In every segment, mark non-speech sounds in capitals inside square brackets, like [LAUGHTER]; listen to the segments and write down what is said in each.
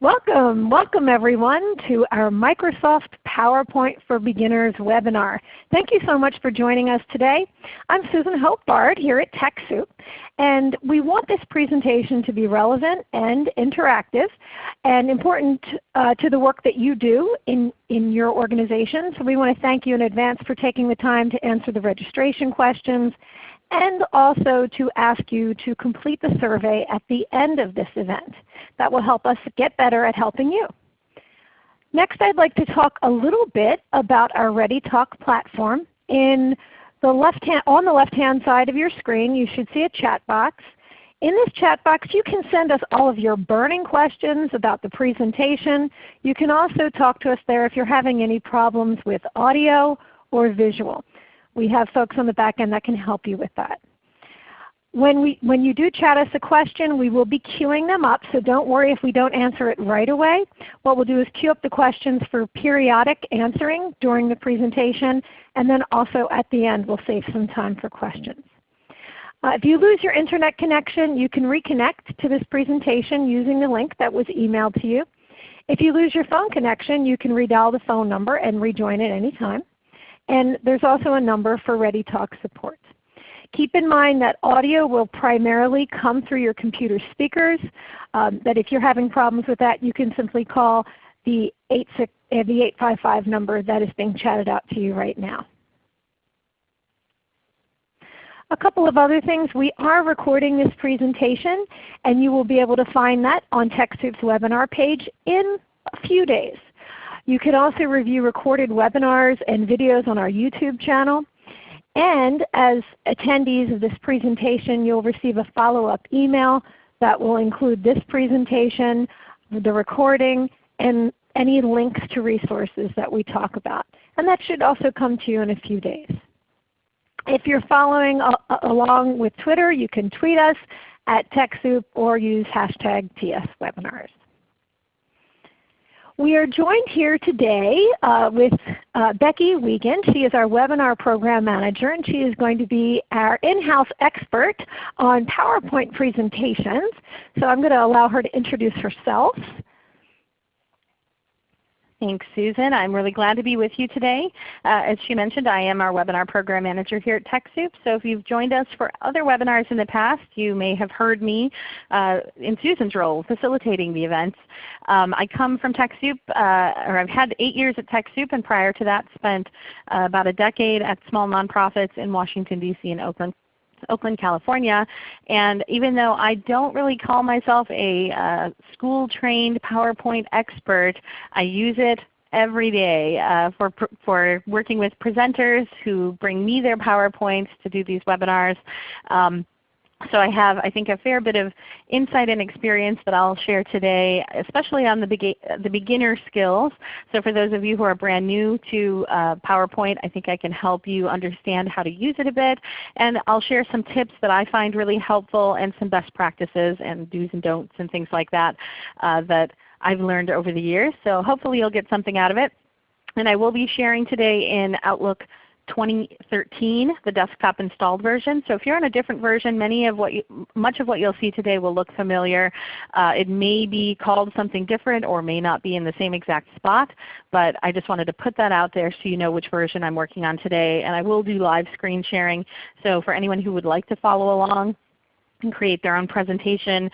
Welcome, welcome everyone to our Microsoft PowerPoint for Beginners webinar. Thank you so much for joining us today. I'm Susan Hope Bard here at TechSoup and we want this presentation to be relevant and interactive and important uh, to the work that you do in, in your organization. So we want to thank you in advance for taking the time to answer the registration questions and also to ask you to complete the survey at the end of this event. That will help us get better at helping you. Next I'd like to talk a little bit about our ReadyTalk platform. In the left hand, on the left hand side of your screen you should see a chat box. In this chat box you can send us all of your burning questions about the presentation. You can also talk to us there if you're having any problems with audio or visual. We have folks on the back end that can help you with that. When, we, when you do chat us a question, we will be queuing them up, so don't worry if we don't answer it right away. What we'll do is queue up the questions for periodic answering during the presentation, and then also at the end we'll save some time for questions. Uh, if you lose your Internet connection, you can reconnect to this presentation using the link that was emailed to you. If you lose your phone connection, you can redial the phone number and rejoin at any time. And there's also a number for ReadyTalk support. Keep in mind that audio will primarily come through your computer speakers. Um, that if you're having problems with that, you can simply call the, 86, uh, the 855 number that is being chatted out to you right now. A couple of other things. We are recording this presentation and you will be able to find that on TechSoup's webinar page in a few days. You can also review recorded webinars and videos on our YouTube channel. And as attendees of this presentation, you'll receive a follow-up email that will include this presentation, the recording, and any links to resources that we talk about. And that should also come to you in a few days. If you're following along with Twitter, you can tweet us at TechSoup or use hashtag TSWebinars. We are joined here today uh, with uh, Becky Wiegand. She is our Webinar Program Manager and she is going to be our in-house expert on PowerPoint presentations. So I'm going to allow her to introduce herself. Thanks, Susan. I'm really glad to be with you today. Uh, as she mentioned, I am our Webinar Program Manager here at TechSoup. So if you've joined us for other webinars in the past, you may have heard me uh, in Susan's role facilitating the events. Um, I come from TechSoup, uh, or I've had eight years at TechSoup, and prior to that spent uh, about a decade at small nonprofits in Washington, D.C. and Oakland, Oakland, California. And even though I don't really call myself a uh, school-trained PowerPoint expert, I use it every day uh, for, for working with presenters who bring me their PowerPoints to do these webinars. Um, so I have, I think, a fair bit of insight and experience that I'll share today, especially on the, be the beginner skills. So for those of you who are brand new to uh, PowerPoint, I think I can help you understand how to use it a bit. And I'll share some tips that I find really helpful and some best practices and do's and don'ts and things like that uh, that I've learned over the years. So hopefully you'll get something out of it. And I will be sharing today in Outlook 2013, the desktop installed version. So if you're on a different version, many of what you, much of what you'll see today will look familiar. Uh, it may be called something different or may not be in the same exact spot, but I just wanted to put that out there so you know which version I'm working on today. And I will do live screen sharing. So for anyone who would like to follow along, and create their own presentation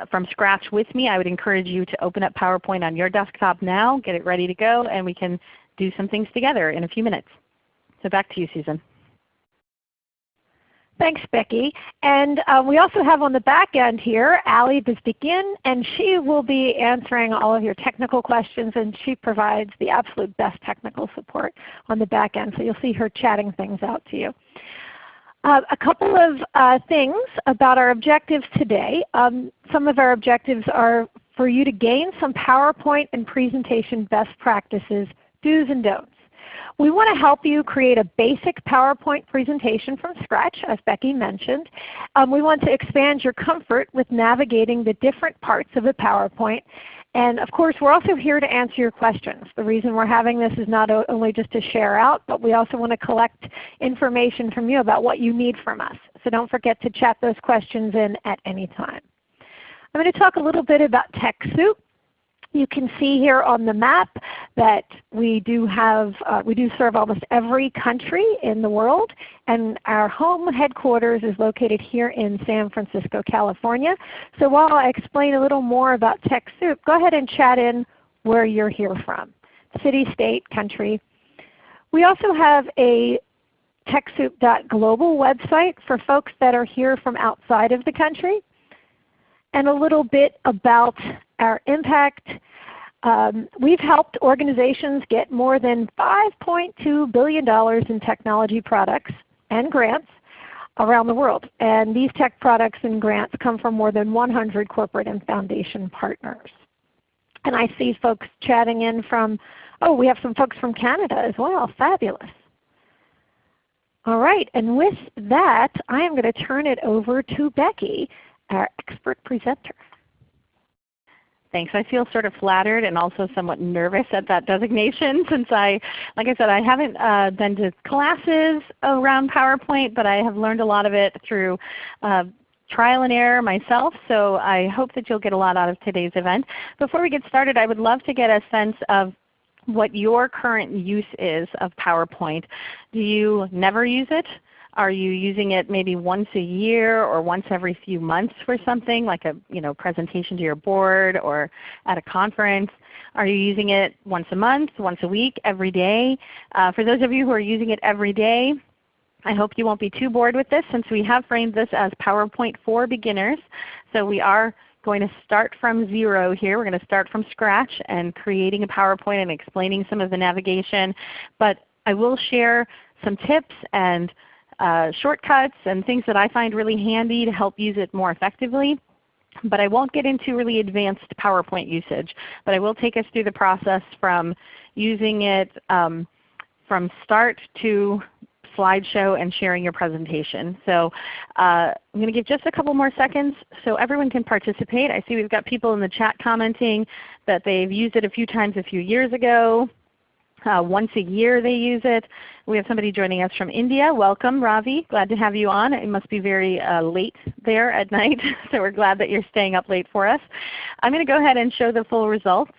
uh, from scratch with me, I would encourage you to open up PowerPoint on your desktop now, get it ready to go, and we can do some things together in a few minutes. So back to you, Susan. Thanks, Becky. And uh, we also have on the back end here Ali Bezdikian, and she will be answering all of your technical questions, and she provides the absolute best technical support on the back end. So you'll see her chatting things out to you. Uh, a couple of uh, things about our objectives today. Um, some of our objectives are for you to gain some PowerPoint and presentation best practices, do's and don'ts. We want to help you create a basic PowerPoint presentation from scratch, as Becky mentioned. Um, we want to expand your comfort with navigating the different parts of a PowerPoint. And of course, we're also here to answer your questions. The reason we're having this is not only just to share out, but we also want to collect information from you about what you need from us. So don't forget to chat those questions in at any time. I'm going to talk a little bit about TechSoup. You can see here on the map that we do have uh, we do serve almost every country in the world, and our home headquarters is located here in San Francisco, California. So while I explain a little more about TechSoup, go ahead and chat in where you're here from, city, state, country. We also have a TechSoup.global website for folks that are here from outside of the country and a little bit about our impact. Um, we've helped organizations get more than $5.2 billion in technology products and grants around the world. And these tech products and grants come from more than 100 corporate and foundation partners. And I see folks chatting in from, oh we have some folks from Canada as well. Fabulous. All right, and with that I am going to turn it over to Becky, our expert presenter. Thanks. I feel sort of flattered and also somewhat nervous at that designation [LAUGHS] since I, like I said, I haven't uh, been to classes around PowerPoint, but I have learned a lot of it through uh, trial and error myself, so I hope that you'll get a lot out of today's event. Before we get started, I would love to get a sense of what your current use is of PowerPoint. Do you never use it? Are you using it maybe once a year or once every few months for something like a you know, presentation to your board or at a conference? Are you using it once a month, once a week, every day? Uh, for those of you who are using it every day, I hope you won't be too bored with this since we have framed this as PowerPoint for beginners. So we are going to start from zero here. We're going to start from scratch and creating a PowerPoint and explaining some of the navigation. But I will share some tips and uh, shortcuts and things that I find really handy to help use it more effectively. But I won't get into really advanced PowerPoint usage. But I will take us through the process from using it um, from start to slideshow and sharing your presentation. So uh, I'm going to give just a couple more seconds so everyone can participate. I see we've got people in the chat commenting that they've used it a few times a few years ago. Uh, once a year they use it. We have somebody joining us from India. Welcome Ravi. Glad to have you on. It must be very uh, late there at [LAUGHS] night, so we're glad that you're staying up late for us. I'm going to go ahead and show the full results.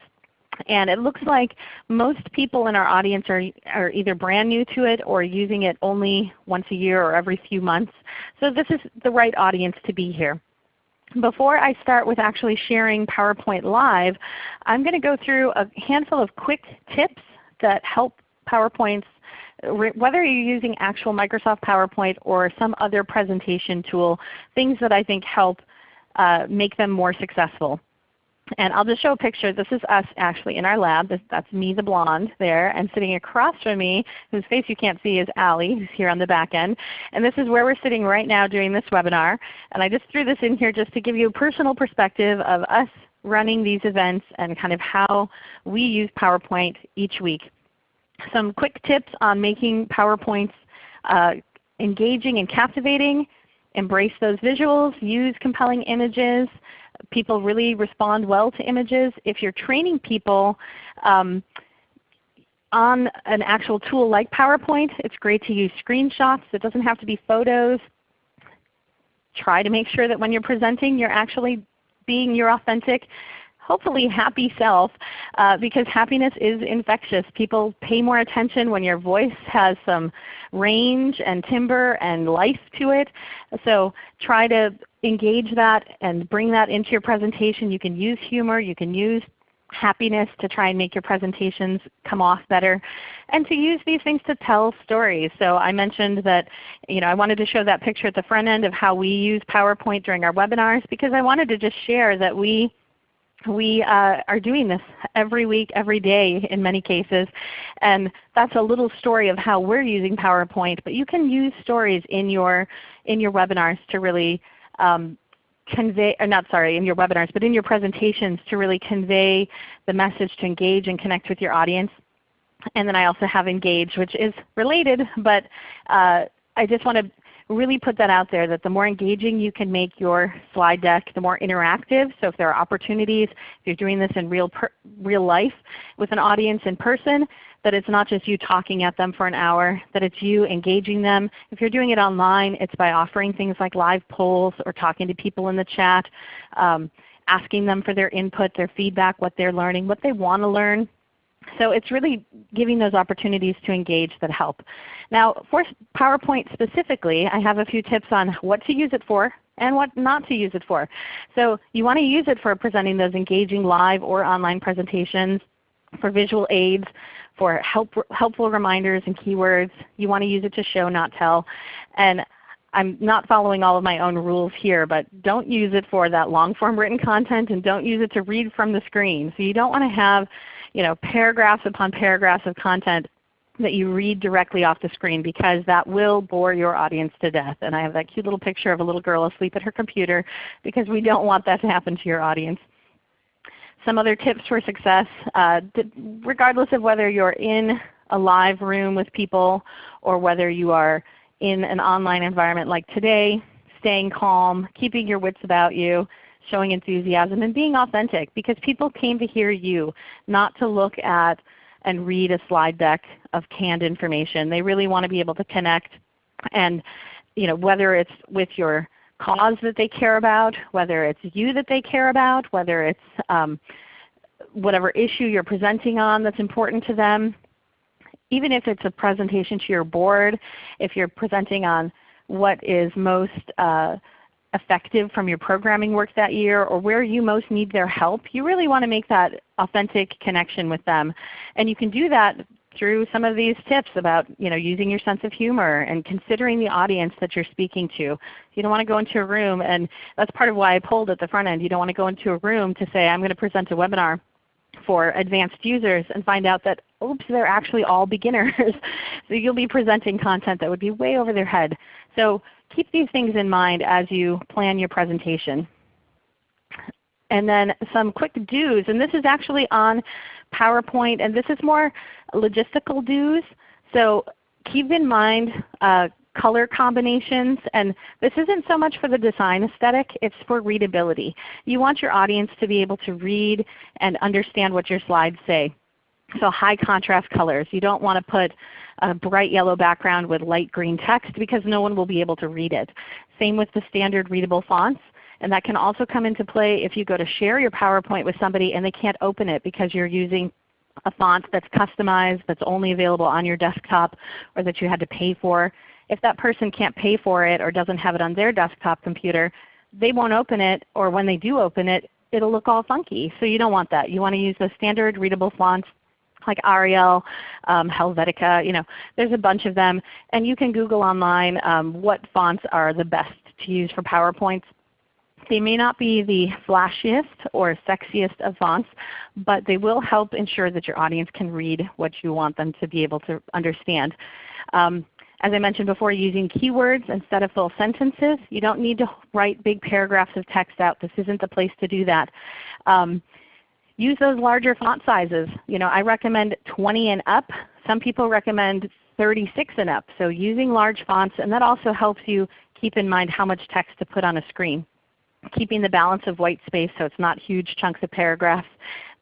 And it looks like most people in our audience are, are either brand new to it or using it only once a year or every few months. So this is the right audience to be here. Before I start with actually sharing PowerPoint Live, I'm going to go through a handful of quick tips that help PowerPoints whether you're using actual Microsoft PowerPoint or some other presentation tool, things that I think help uh, make them more successful. And I'll just show a picture. This is us actually in our lab. That's me the blonde there. And sitting across from me, whose face you can't see, is Allie, who's here on the back end. And this is where we're sitting right now doing this webinar. And I just threw this in here just to give you a personal perspective of us running these events and kind of how we use PowerPoint each week. Some quick tips on making PowerPoints uh, engaging and captivating. Embrace those visuals. Use compelling images. People really respond well to images. If you're training people um, on an actual tool like PowerPoint, it's great to use screenshots. It doesn't have to be photos. Try to make sure that when you're presenting you're actually being your authentic hopefully happy self uh, because happiness is infectious. People pay more attention when your voice has some range and timbre and life to it. So try to engage that and bring that into your presentation. You can use humor. You can use happiness to try and make your presentations come off better and to use these things to tell stories. So I mentioned that you know, I wanted to show that picture at the front end of how we use PowerPoint during our webinars because I wanted to just share that we we uh, are doing this every week, every day in many cases. And that's a little story of how we're using PowerPoint. But you can use stories in your, in your webinars to really um, convey, or not sorry, in your webinars, but in your presentations to really convey the message to engage and connect with your audience. And then I also have Engage, which is related, but uh, I just want to really put that out there that the more engaging you can make your slide deck, the more interactive. So if there are opportunities, if you're doing this in real, real life with an audience in person, that it's not just you talking at them for an hour, that it's you engaging them. If you're doing it online, it's by offering things like live polls or talking to people in the chat. Um, asking them for their input, their feedback, what they're learning, what they want to learn. So it's really giving those opportunities to engage that help. Now for PowerPoint specifically, I have a few tips on what to use it for and what not to use it for. So you want to use it for presenting those engaging live or online presentations, for visual aids, for help, helpful reminders and keywords. You want to use it to show, not tell. And I'm not following all of my own rules here, but don't use it for that long form written content and don't use it to read from the screen. So you don't want to have you know, paragraphs upon paragraphs of content that you read directly off the screen because that will bore your audience to death. And I have that cute little picture of a little girl asleep at her computer because we don't want that to happen to your audience. Some other tips for success, uh, regardless of whether you're in a live room with people or whether you are in an online environment like today, staying calm, keeping your wits about you, showing enthusiasm, and being authentic because people came to hear you, not to look at and read a slide deck of canned information. They really want to be able to connect and you know, whether it's with your cause that they care about, whether it's you that they care about, whether it's um, whatever issue you're presenting on that's important to them, even if it's a presentation to your board, if you're presenting on what is most uh, effective from your programming work that year or where you most need their help, you really want to make that authentic connection with them. And you can do that through some of these tips about you know, using your sense of humor and considering the audience that you're speaking to. You don't want to go into a room, and that's part of why I pulled at the front end. You don't want to go into a room to say, I'm going to present a webinar for advanced users and find out that oops, they're actually all beginners. [LAUGHS] so you'll be presenting content that would be way over their head. So keep these things in mind as you plan your presentation. And then some quick do's, and this is actually on PowerPoint, and this is more logistical do's. So keep in mind uh, color combinations. And this isn't so much for the design aesthetic, it's for readability. You want your audience to be able to read and understand what your slides say. So high contrast colors. You don't want to put a bright yellow background with light green text because no one will be able to read it. Same with the standard readable fonts. And that can also come into play if you go to share your PowerPoint with somebody and they can't open it because you're using a font that's customized, that's only available on your desktop, or that you had to pay for. If that person can't pay for it or doesn't have it on their desktop computer, they won't open it, or when they do open it, it'll look all funky. So you don't want that. You want to use the standard readable fonts like Arial, um, Helvetica. You know, there's a bunch of them. And you can Google online um, what fonts are the best to use for PowerPoints. They may not be the flashiest or sexiest of fonts, but they will help ensure that your audience can read what you want them to be able to understand. Um, as I mentioned before, using keywords instead of full sentences. You don't need to write big paragraphs of text out. This isn't the place to do that. Um, use those larger font sizes. You know, I recommend 20 and up. Some people recommend 36 and up. So using large fonts, and that also helps you keep in mind how much text to put on a screen. Keeping the balance of white space so it's not huge chunks of paragraphs.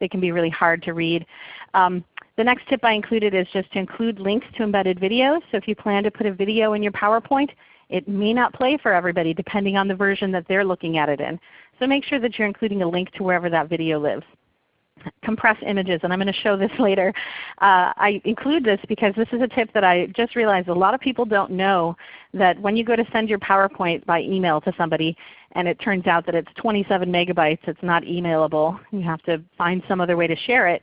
They can be really hard to read. Um, the next tip I included is just to include links to embedded videos. So if you plan to put a video in your PowerPoint, it may not play for everybody depending on the version that they're looking at it in. So make sure that you're including a link to wherever that video lives. Compress images, and I'm going to show this [LAUGHS] later. Uh, I include this because this is a tip that I just realized a lot of people don't know that when you go to send your PowerPoint by email to somebody and it turns out that it's 27 megabytes, it's not emailable, you have to find some other way to share it,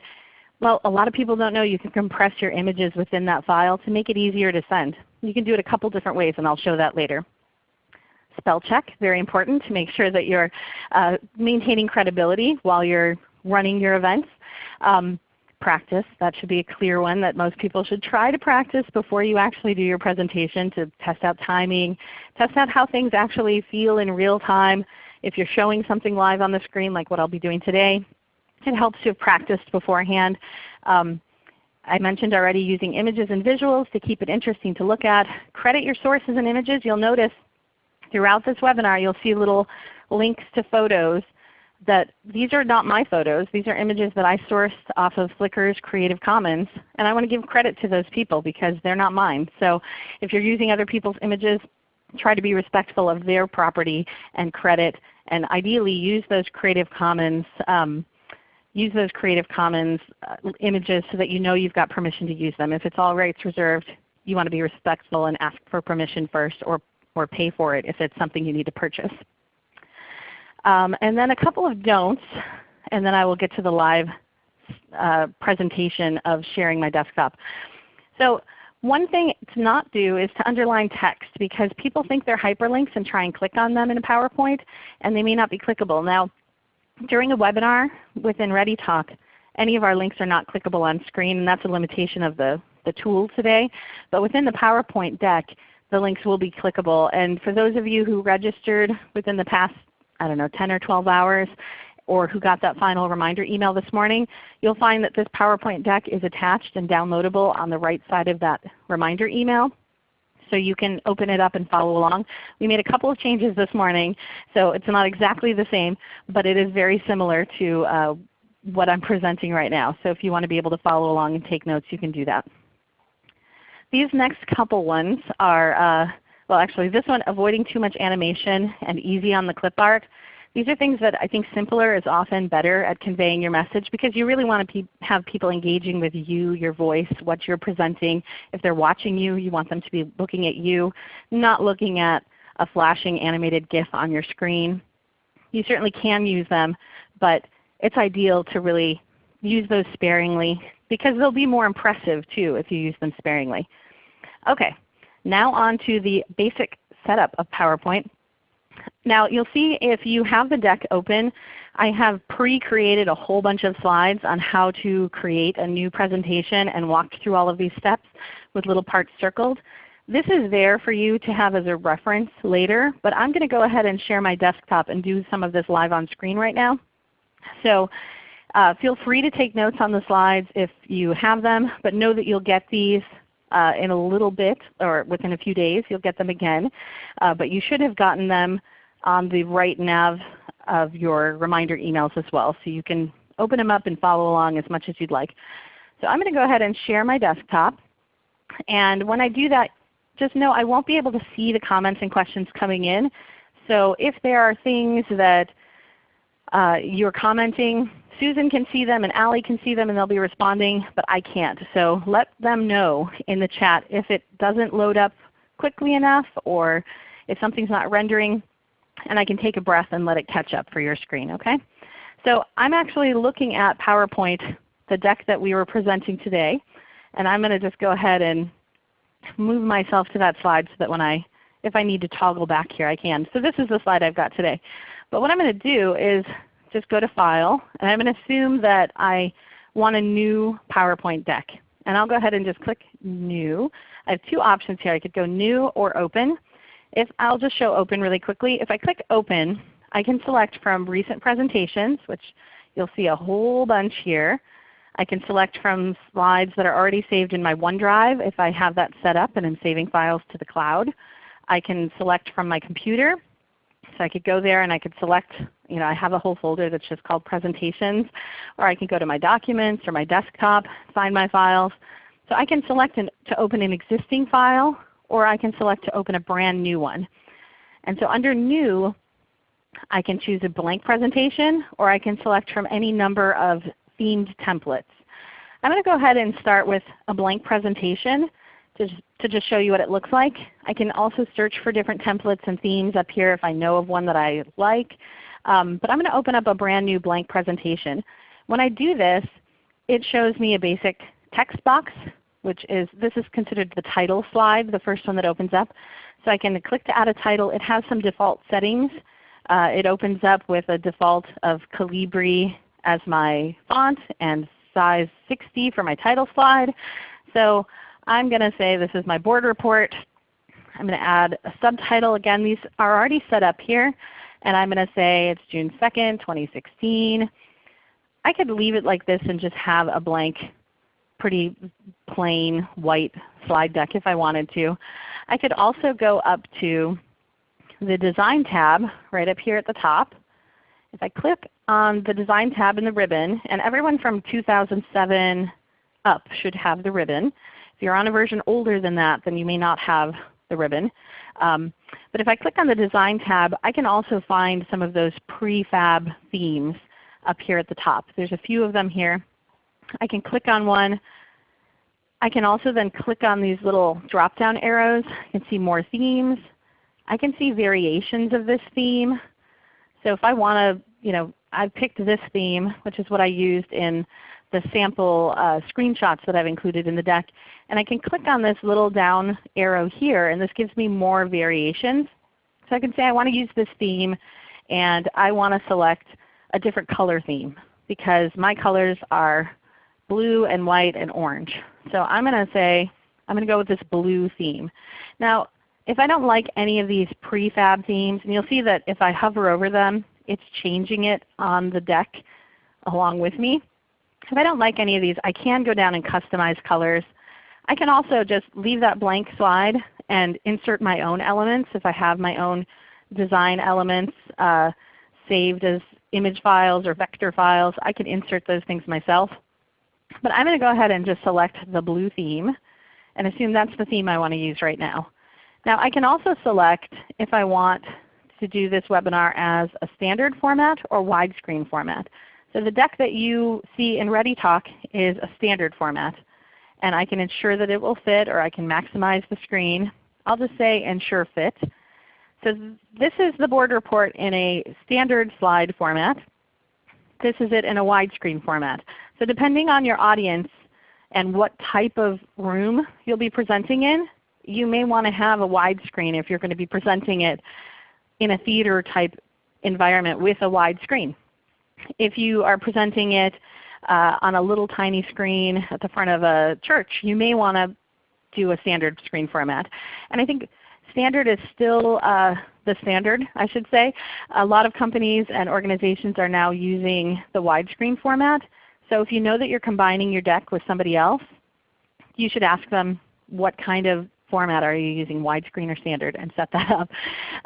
well, a lot of people don't know you can compress your images within that file to make it easier to send. You can do it a couple different ways and I'll show that later. Spell check, very important to make sure that you're uh, maintaining credibility while you're running your events. Um, practice, that should be a clear one that most people should try to practice before you actually do your presentation to test out timing, test out how things actually feel in real time. If you're showing something live on the screen like what I'll be doing today, it helps to have practiced beforehand. Um, I mentioned already using images and visuals to keep it interesting to look at. Credit your sources and images. You'll notice throughout this webinar you'll see little links to photos that these are not my photos. These are images that I sourced off of Flickr's Creative Commons. And I want to give credit to those people because they're not mine. So if you're using other people's images, try to be respectful of their property and credit, and ideally use those Creative Commons um, use those Creative Commons uh, images so that you know you've got permission to use them. If it's all rights reserved, you want to be respectful and ask for permission first or, or pay for it if it's something you need to purchase. Um, and then a couple of don'ts, and then I will get to the live uh, presentation of sharing my desktop. So one thing to not do is to underline text because people think they're hyperlinks and try and click on them in a PowerPoint and they may not be clickable. Now during a webinar within ReadyTalk, any of our links are not clickable on screen and that's a limitation of the, the tool today. But within the PowerPoint deck, the links will be clickable. And for those of you who registered within the past, I don't know, 10 or 12 hours, or who got that final reminder email this morning, you'll find that this PowerPoint deck is attached and downloadable on the right side of that reminder email. So you can open it up and follow along. We made a couple of changes this morning, so it's not exactly the same, but it is very similar to uh, what I'm presenting right now. So if you want to be able to follow along and take notes, you can do that. These next couple ones are, uh, well actually this one, avoiding too much animation and easy on the clip art. These are things that I think simpler is often better at conveying your message because you really want to pe have people engaging with you, your voice, what you're presenting. If they're watching you, you want them to be looking at you, not looking at a flashing animated GIF on your screen. You certainly can use them, but it's ideal to really use those sparingly because they'll be more impressive too if you use them sparingly. Okay, now on to the basic setup of PowerPoint. Now you'll see if you have the deck open, I have pre-created a whole bunch of slides on how to create a new presentation and walked through all of these steps with little parts circled. This is there for you to have as a reference later, but I'm going to go ahead and share my desktop and do some of this live on screen right now. So uh, feel free to take notes on the slides if you have them, but know that you'll get these uh, in a little bit or within a few days. You'll get them again. Uh, but you should have gotten them on the right nav of your reminder emails as well. So you can open them up and follow along as much as you'd like. So I'm going to go ahead and share my desktop. And when I do that, just know I won't be able to see the comments and questions coming in. So if there are things that uh, you're commenting, Susan can see them and Allie can see them and they'll be responding, but I can't. So let them know in the chat if it doesn't load up quickly enough or if something's not rendering and I can take a breath and let it catch up for your screen. Okay? So I'm actually looking at PowerPoint, the deck that we were presenting today, and I'm going to just go ahead and move myself to that slide so that when I, if I need to toggle back here I can. So this is the slide I've got today. But what I'm going to do is just go to File, and I'm going to assume that I want a new PowerPoint deck. And I'll go ahead and just click New. I have two options here. I could go New or Open. If I'll just show open really quickly. If I click open, I can select from recent presentations, which you'll see a whole bunch here. I can select from slides that are already saved in my OneDrive if I have that set up and I'm saving files to the cloud. I can select from my computer. So I could go there and I could select, you know, I have a whole folder that's just called presentations. Or I can go to my documents or my desktop, find my files. So I can select an, to open an existing file or I can select to open a brand new one. And so under New, I can choose a blank presentation or I can select from any number of themed templates. I'm going to go ahead and start with a blank presentation to, to just show you what it looks like. I can also search for different templates and themes up here if I know of one that I like. Um, but I'm going to open up a brand new blank presentation. When I do this, it shows me a basic text box which is this is considered the title slide, the first one that opens up. So I can click to add a title. It has some default settings. Uh, it opens up with a default of Calibri as my font and size 60 for my title slide. So I'm going to say this is my board report. I'm going to add a subtitle. Again, these are already set up here. And I'm going to say it's June 2nd, 2016. I could leave it like this and just have a blank pretty plain white slide deck if I wanted to. I could also go up to the Design tab right up here at the top. If I click on the Design tab in the ribbon, and everyone from 2007 up should have the ribbon. If you're on a version older than that, then you may not have the ribbon. Um, but if I click on the Design tab, I can also find some of those prefab themes up here at the top. There's a few of them here. I can click on one. I can also then click on these little drop-down arrows. I can see more themes. I can see variations of this theme. So if I want to, you know, I've picked this theme, which is what I used in the sample uh, screenshots that I've included in the deck. And I can click on this little down arrow here, and this gives me more variations. So I can say I want to use this theme, and I want to select a different color theme because my colors are blue and white and orange. So I'm going to say I'm going to go with this blue theme. Now if I don't like any of these prefab themes, and you'll see that if I hover over them, it's changing it on the deck along with me. If I don't like any of these, I can go down and customize colors. I can also just leave that blank slide and insert my own elements if I have my own design elements uh, saved as image files or vector files. I can insert those things myself. But I'm going to go ahead and just select the blue theme and assume that's the theme I want to use right now. Now I can also select if I want to do this webinar as a standard format or widescreen format. So the deck that you see in ReadyTalk is a standard format. And I can ensure that it will fit or I can maximize the screen. I'll just say ensure fit. So this is the board report in a standard slide format. This is it in a widescreen format. So depending on your audience and what type of room you'll be presenting in, you may want to have a widescreen if you're going to be presenting it in a theater type environment with a wide screen. If you are presenting it uh, on a little tiny screen at the front of a church, you may want to do a standard screen format. And I think standard is still uh, the standard, I should say. A lot of companies and organizations are now using the widescreen format. So if you know that you're combining your deck with somebody else, you should ask them what kind of format are you using, widescreen or standard, and set that up.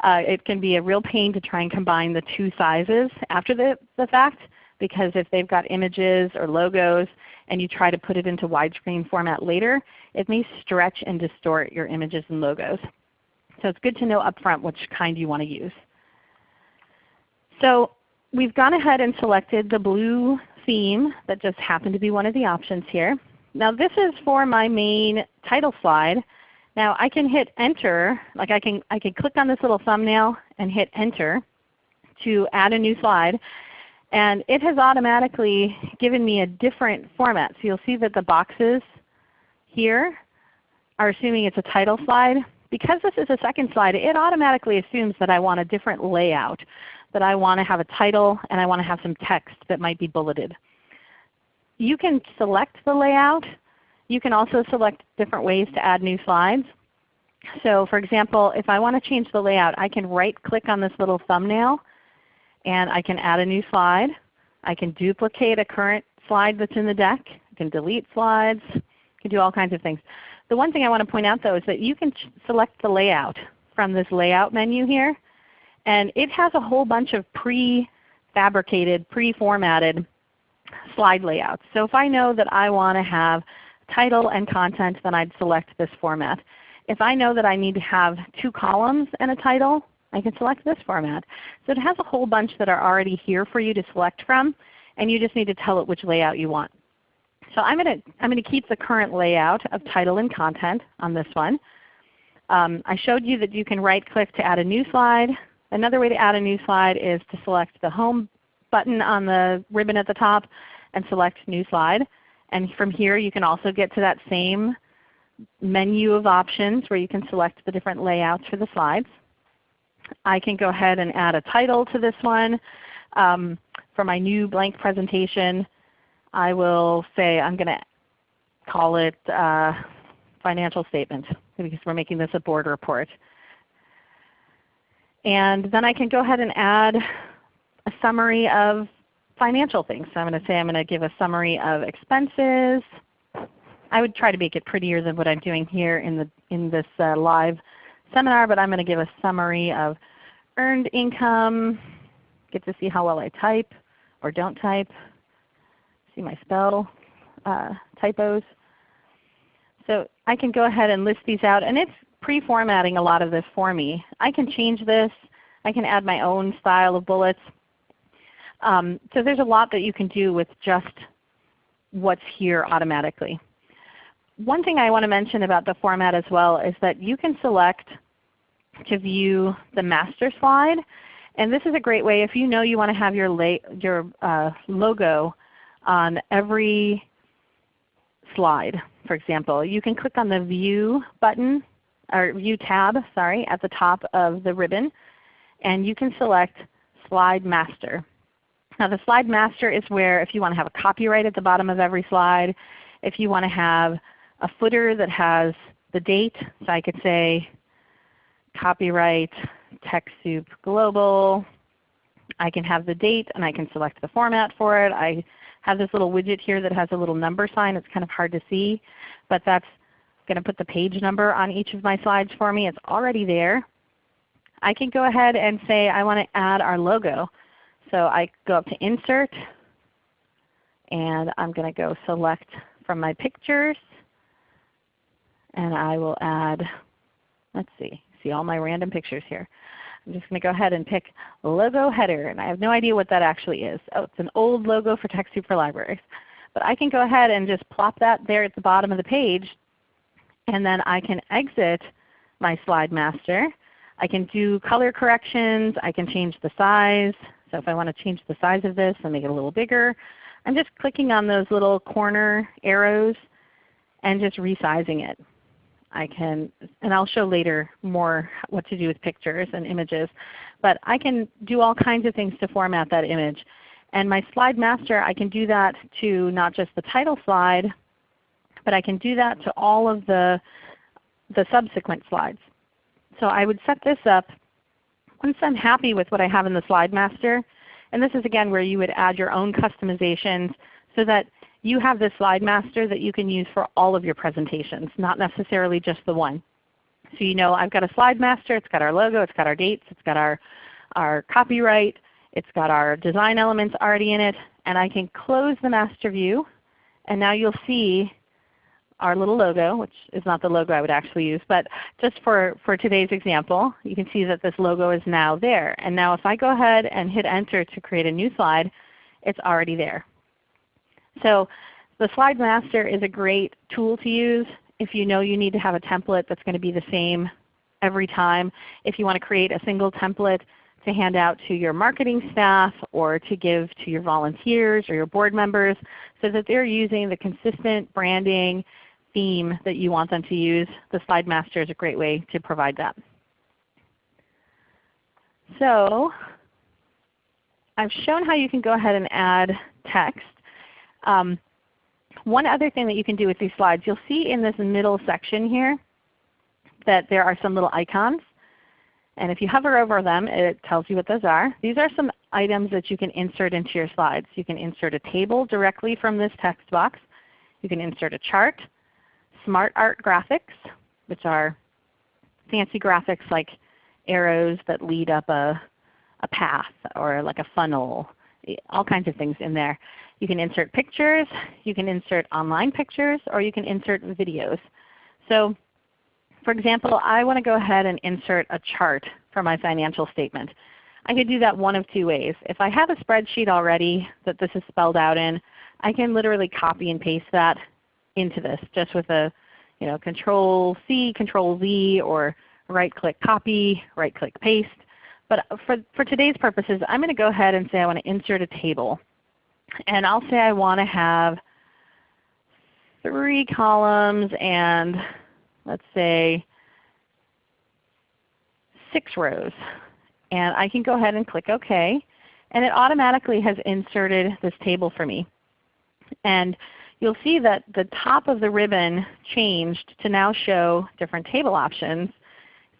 Uh, it can be a real pain to try and combine the two sizes after the, the fact because if they've got images or logos and you try to put it into widescreen format later, it may stretch and distort your images and logos. So it's good to know upfront which kind you want to use. So we've gone ahead and selected the blue theme that just happened to be one of the options here. Now this is for my main title slide. Now I can hit Enter, like I can, I can click on this little thumbnail and hit Enter to add a new slide. And it has automatically given me a different format. So you'll see that the boxes here are assuming it's a title slide. Because this is a second slide, it automatically assumes that I want a different layout, that I want to have a title and I want to have some text that might be bulleted. You can select the layout you can also select different ways to add new slides. So for example, if I want to change the layout, I can right click on this little thumbnail and I can add a new slide. I can duplicate a current slide that's in the deck. I can delete slides. I can do all kinds of things. The one thing I want to point out though is that you can select the layout from this layout menu here. And it has a whole bunch of pre-fabricated, pre-formatted slide layouts. So if I know that I want to have title and content, then I'd select this format. If I know that I need to have two columns and a title, I can select this format. So it has a whole bunch that are already here for you to select from, and you just need to tell it which layout you want. So I'm going to, I'm going to keep the current layout of title and content on this one. Um, I showed you that you can right click to add a new slide. Another way to add a new slide is to select the Home button on the ribbon at the top and select New Slide. And from here you can also get to that same menu of options where you can select the different layouts for the slides. I can go ahead and add a title to this one. Um, for my new blank presentation, I will say I'm going to call it uh, financial statement because we're making this a board report. And then I can go ahead and add a summary of financial things. So I'm going to say I'm going to give a summary of expenses. I would try to make it prettier than what I'm doing here in, the, in this uh, live seminar, but I'm going to give a summary of earned income, get to see how well I type or don't type, see my spell uh, typos. So I can go ahead and list these out, and it's pre-formatting a lot of this for me. I can change this. I can add my own style of bullets. Um, so there's a lot that you can do with just what's here automatically. One thing I want to mention about the format as well is that you can select to view the master slide. And this is a great way if you know you want to have your, your uh, logo on every slide, for example. You can click on the View button, or View tab, sorry, at the top of the ribbon, and you can select Slide Master. Now the Slide Master is where if you want to have a copyright at the bottom of every slide, if you want to have a footer that has the date, so I could say copyright TechSoup Global. I can have the date and I can select the format for it. I have this little widget here that has a little number sign. It's kind of hard to see, but that's going to put the page number on each of my slides for me. It's already there. I can go ahead and say I want to add our logo. So I go up to Insert, and I'm going to go select from my pictures, and I will add, let's see, see all my random pictures here. I'm just going to go ahead and pick logo header, and I have no idea what that actually is. Oh, it's an old logo for TechSoup for Libraries. But I can go ahead and just plop that there at the bottom of the page, and then I can exit my slide master. I can do color corrections. I can change the size. So if I want to change the size of this and make it a little bigger, I'm just clicking on those little corner arrows and just resizing it. I can, and I'll show later more what to do with pictures and images. But I can do all kinds of things to format that image. And my slide master, I can do that to not just the title slide, but I can do that to all of the, the subsequent slides. So I would set this up once I'm happy with what I have in the slide master. And this is again where you would add your own customizations so that you have this slide master that you can use for all of your presentations, not necessarily just the one. So you know I've got a slide master, it's got our logo, it's got our dates, it's got our, our copyright, it's got our design elements already in it, and I can close the master view, and now you'll see our little logo, which is not the logo I would actually use, but just for, for today's example, you can see that this logo is now there. And now if I go ahead and hit Enter to create a new slide, it's already there. So the Slide Master is a great tool to use if you know you need to have a template that's going to be the same every time. If you want to create a single template to hand out to your marketing staff or to give to your volunteers or your board members so that they're using the consistent branding theme that you want them to use, the Slide Master is a great way to provide that. So I've shown how you can go ahead and add text. Um, one other thing that you can do with these slides, you'll see in this middle section here that there are some little icons. And if you hover over them, it tells you what those are. These are some items that you can insert into your slides. You can insert a table directly from this text box. You can insert a chart, smart art graphics, which are fancy graphics like arrows that lead up a, a path or like a funnel, all kinds of things in there. You can insert pictures, you can insert online pictures, or you can insert videos. So for example, I want to go ahead and insert a chart for my financial statement. I could do that one of two ways. If I have a spreadsheet already that this is spelled out in, I can literally copy and paste that into this just with a you know, Control C, Control Z, or right click copy, right click paste. But for, for today's purposes, I'm going to go ahead and say I want to insert a table. And I'll say I want to have three columns and let's say six rows. And I can go ahead and click OK. And it automatically has inserted this table for me. And you'll see that the top of the ribbon changed to now show different table options.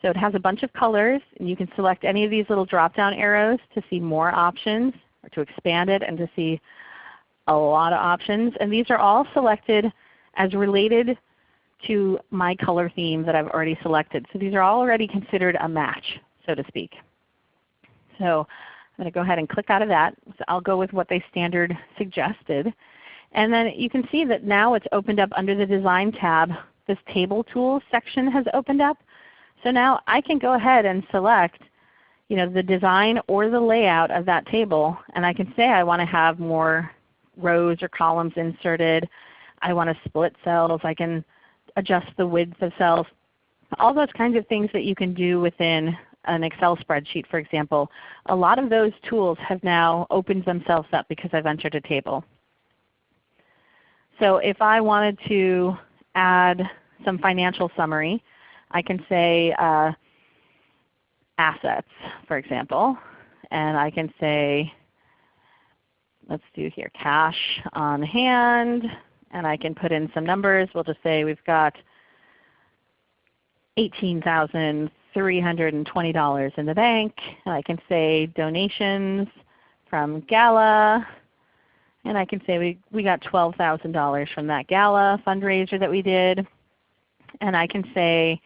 So it has a bunch of colors. and You can select any of these little drop-down arrows to see more options or to expand it and to see a lot of options. And these are all selected as related to my color theme that I've already selected. So these are already considered a match, so to speak. So I'm going to go ahead and click out of that. So I'll go with what they standard suggested. And then you can see that now it's opened up under the Design tab. This Table Tools section has opened up. So now I can go ahead and select you know, the design or the layout of that table and I can say I want to have more rows or columns inserted. I want to split cells. I can adjust the width of cells. All those kinds of things that you can do within an Excel spreadsheet for example, a lot of those tools have now opened themselves up because I've entered a table. So if I wanted to add some financial summary, I can say uh, assets for example, and I can say let's do here cash on hand, and I can put in some numbers. We'll just say we've got $18,320 in the bank. And I can say donations from Gala. And I can say we, we got $12,000 from that Gala fundraiser that we did. And I can say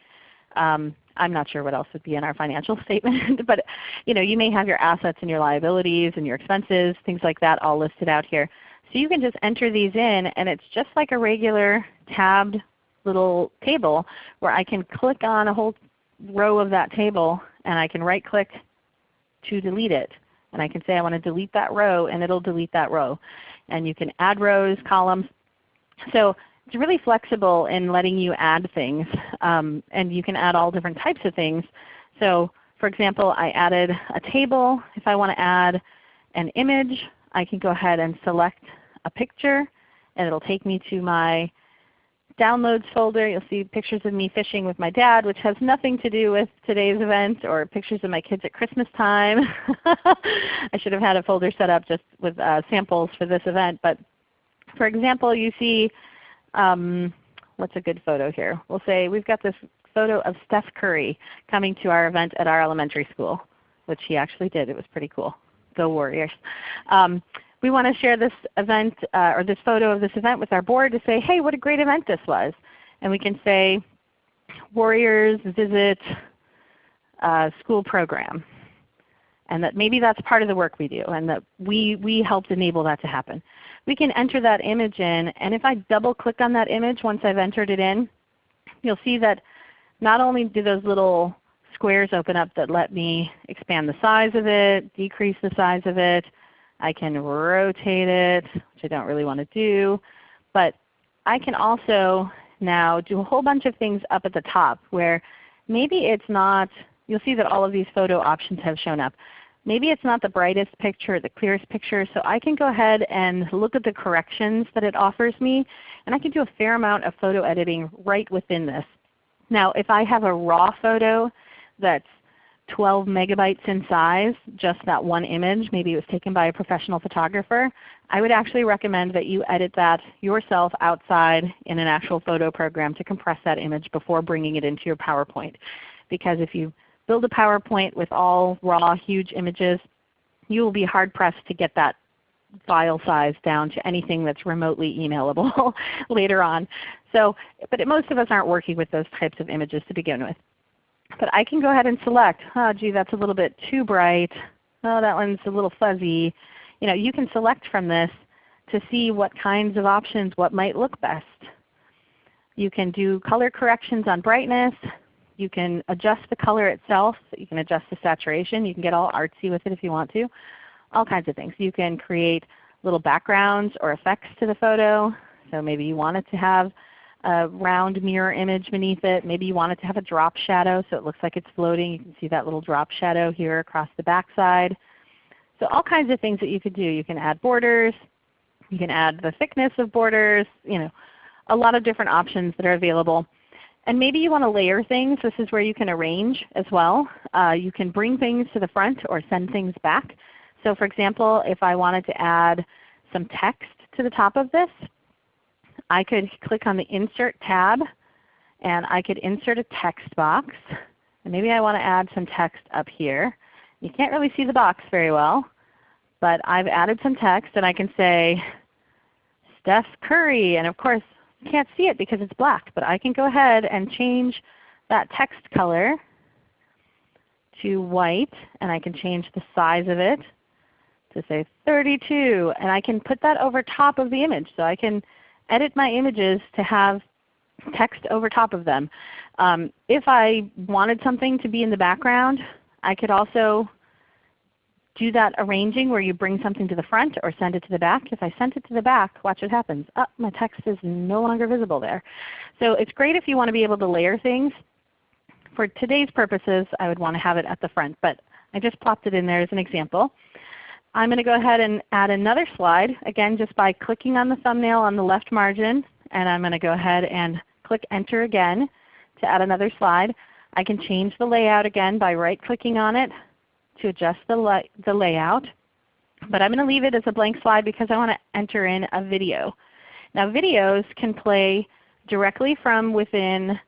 um, I'm not sure what else would be in our financial [LAUGHS] statement, but you, know, you may have your assets and your liabilities and your expenses, things like that all listed out here. So you can just enter these in and it's just like a regular tabbed little table where I can click on a whole row of that table and I can right click to delete it. And I can say I want to delete that row and it will delete that row. And you can add rows, columns. So it's really flexible in letting you add things. Um, and you can add all different types of things. So for example, I added a table. If I want to add an image, I can go ahead and select a picture and it will take me to my downloads folder. You'll see pictures of me fishing with my dad, which has nothing to do with today's event, or pictures of my kids at Christmas time. [LAUGHS] I should have had a folder set up just with uh, samples for this event. But for example, you see um, what's a good photo here? We'll say we've got this photo of Steph Curry coming to our event at our elementary school, which he actually did. It was pretty cool. Go Warriors. Um, we want to share this event uh, or this photo of this event with our board to say, hey, what a great event this was. And we can say, Warriors visit uh, school program. And that maybe that's part of the work we do and that we, we helped enable that to happen we can enter that image in. And if I double click on that image once I've entered it in, you'll see that not only do those little squares open up that let me expand the size of it, decrease the size of it, I can rotate it, which I don't really want to do. But I can also now do a whole bunch of things up at the top where maybe it's not, you'll see that all of these photo options have shown up maybe it's not the brightest picture, the clearest picture, so I can go ahead and look at the corrections that it offers me, and I can do a fair amount of photo editing right within this. Now if I have a raw photo that's 12 megabytes in size, just that one image, maybe it was taken by a professional photographer, I would actually recommend that you edit that yourself outside in an actual photo program to compress that image before bringing it into your PowerPoint. Because if you build a PowerPoint with all raw huge images, you will be hard pressed to get that file size down to anything that's remotely emailable [LAUGHS] later on. So, but most of us aren't working with those types of images to begin with. But I can go ahead and select, oh gee that's a little bit too bright, oh that one's a little fuzzy. You know, you can select from this to see what kinds of options, what might look best. You can do color corrections on brightness. You can adjust the color itself. You can adjust the saturation. You can get all artsy with it if you want to. All kinds of things. You can create little backgrounds or effects to the photo. So maybe you want it to have a round mirror image beneath it. Maybe you want it to have a drop shadow so it looks like it's floating. You can see that little drop shadow here across the backside. So all kinds of things that you could do. You can add borders. You can add the thickness of borders. You know, a lot of different options that are available. And maybe you want to layer things. This is where you can arrange as well. Uh, you can bring things to the front or send things back. So for example, if I wanted to add some text to the top of this, I could click on the Insert tab and I could insert a text box. And maybe I want to add some text up here. You can't really see the box very well, but I've added some text and I can say Steph Curry. And of course you can't see it because it's black, but I can go ahead and change that text color to white, and I can change the size of it to say 32, and I can put that over top of the image. So I can edit my images to have text over top of them. Um, if I wanted something to be in the background, I could also do that arranging where you bring something to the front or send it to the back. If I sent it to the back, watch what happens. Oh, my text is no longer visible there. So it's great if you want to be able to layer things. For today's purposes, I would want to have it at the front, but I just plopped it in there as an example. I'm going to go ahead and add another slide, again just by clicking on the thumbnail on the left margin, and I'm going to go ahead and click Enter again to add another slide. I can change the layout again by right clicking on it to adjust the, the layout. But I'm going to leave it as a blank slide because I want to enter in a video. Now videos can play directly from within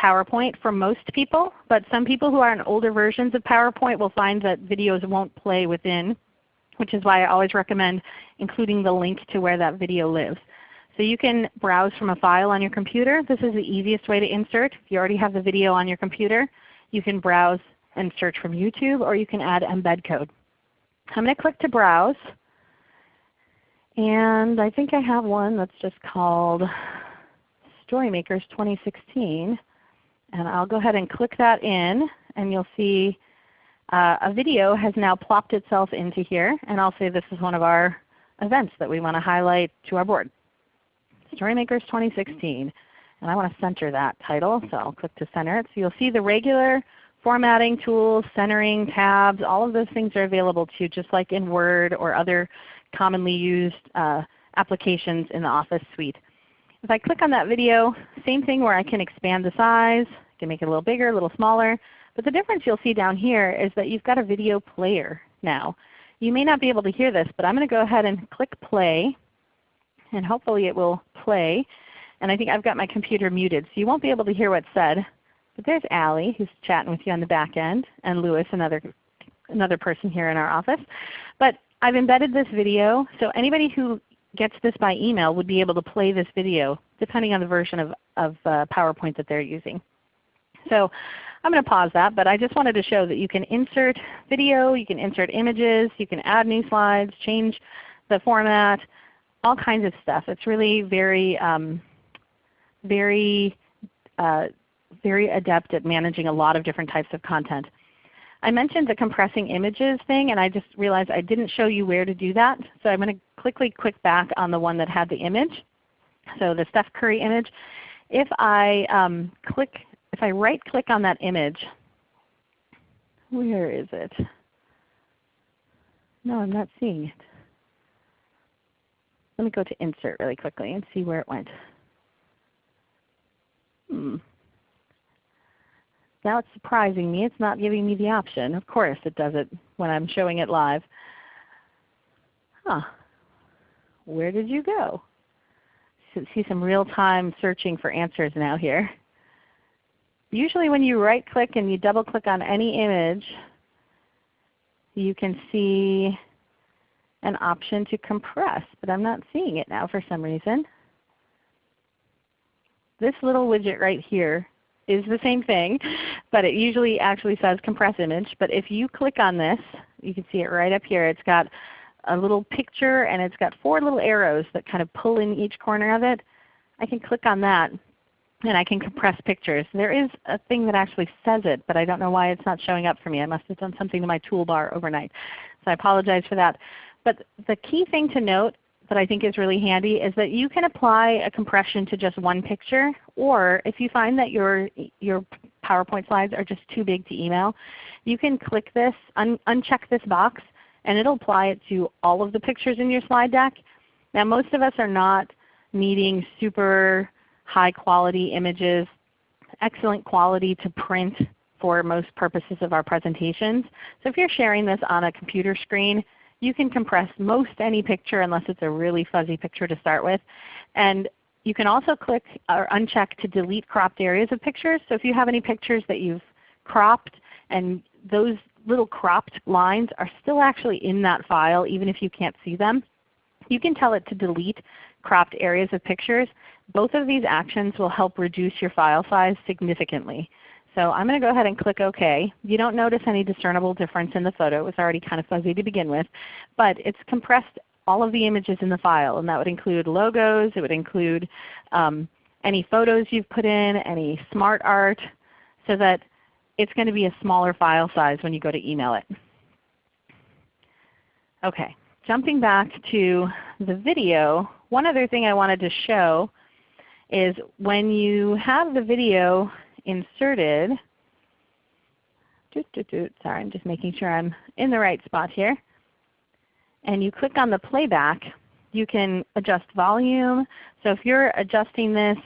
PowerPoint for most people, but some people who are on older versions of PowerPoint will find that videos won't play within, which is why I always recommend including the link to where that video lives. So you can browse from a file on your computer. This is the easiest way to insert. If you already have the video on your computer, you can browse and search from YouTube, or you can add embed code. I'm going to click to browse. And I think I have one that's just called Storymakers 2016. And I'll go ahead and click that in, and you'll see uh, a video has now plopped itself into here. And I'll say this is one of our events that we want to highlight to our board. Storymakers 2016. And I want to center that title, so I'll click to center it. So you'll see the regular formatting tools, centering, tabs, all of those things are available to you just like in Word or other commonly used uh, applications in the Office suite. If I click on that video, same thing where I can expand the size, I can make it a little bigger, a little smaller. But the difference you'll see down here is that you've got a video player now. You may not be able to hear this, but I'm going to go ahead and click play, and hopefully it will play. And I think I've got my computer muted, so you won't be able to hear what's said. But there's Allie who's chatting with you on the back end, and Lewis, another, another person here in our office. But I've embedded this video, so anybody who gets this by email would be able to play this video depending on the version of, of uh, PowerPoint that they're using. So I'm going to pause that, but I just wanted to show that you can insert video, you can insert images, you can add new slides, change the format, all kinds of stuff. It's really very, um, very uh, very adept at managing a lot of different types of content. I mentioned the compressing images thing and I just realized I didn't show you where to do that. So I'm going to quickly click back on the one that had the image. So the Steph Curry image. If I um, click, if I right click on that image, where is it? No, I'm not seeing it. Let me go to Insert really quickly and see where it went. Hmm. Now it's surprising me. It's not giving me the option. Of course it does it when I'm showing it live. Huh. Where did you go? See some real-time searching for answers now here. Usually when you right click and you double click on any image, you can see an option to compress, but I'm not seeing it now for some reason. This little widget right here is the same thing, [LAUGHS] but it usually actually says compress image. But if you click on this, you can see it right up here. It's got a little picture and it's got four little arrows that kind of pull in each corner of it. I can click on that and I can compress pictures. There is a thing that actually says it, but I don't know why it's not showing up for me. I must have done something to my toolbar overnight. So I apologize for that. But the key thing to note that I think is really handy is that you can apply a compression to just one picture, or if you find that your, your PowerPoint slides are just too big to email, you can click this, un uncheck this box, and it will apply it to all of the pictures in your slide deck. Now most of us are not needing super high quality images, excellent quality to print for most purposes of our presentations. So if you're sharing this on a computer screen, you can compress most any picture unless it's a really fuzzy picture to start with. And you can also click or uncheck to delete cropped areas of pictures. So if you have any pictures that you've cropped and those little cropped lines are still actually in that file even if you can't see them, you can tell it to delete cropped areas of pictures. Both of these actions will help reduce your file size significantly. So I'm going to go ahead and click OK. You don't notice any discernible difference in the photo. It was already kind of fuzzy to begin with. But it's compressed all of the images in the file, and that would include logos. It would include um, any photos you've put in, any smart art, so that it's going to be a smaller file size when you go to email it. Okay, jumping back to the video, one other thing I wanted to show is when you have the video inserted, sorry I'm just making sure I'm in the right spot here, and you click on the playback, you can adjust volume. So if you're adjusting this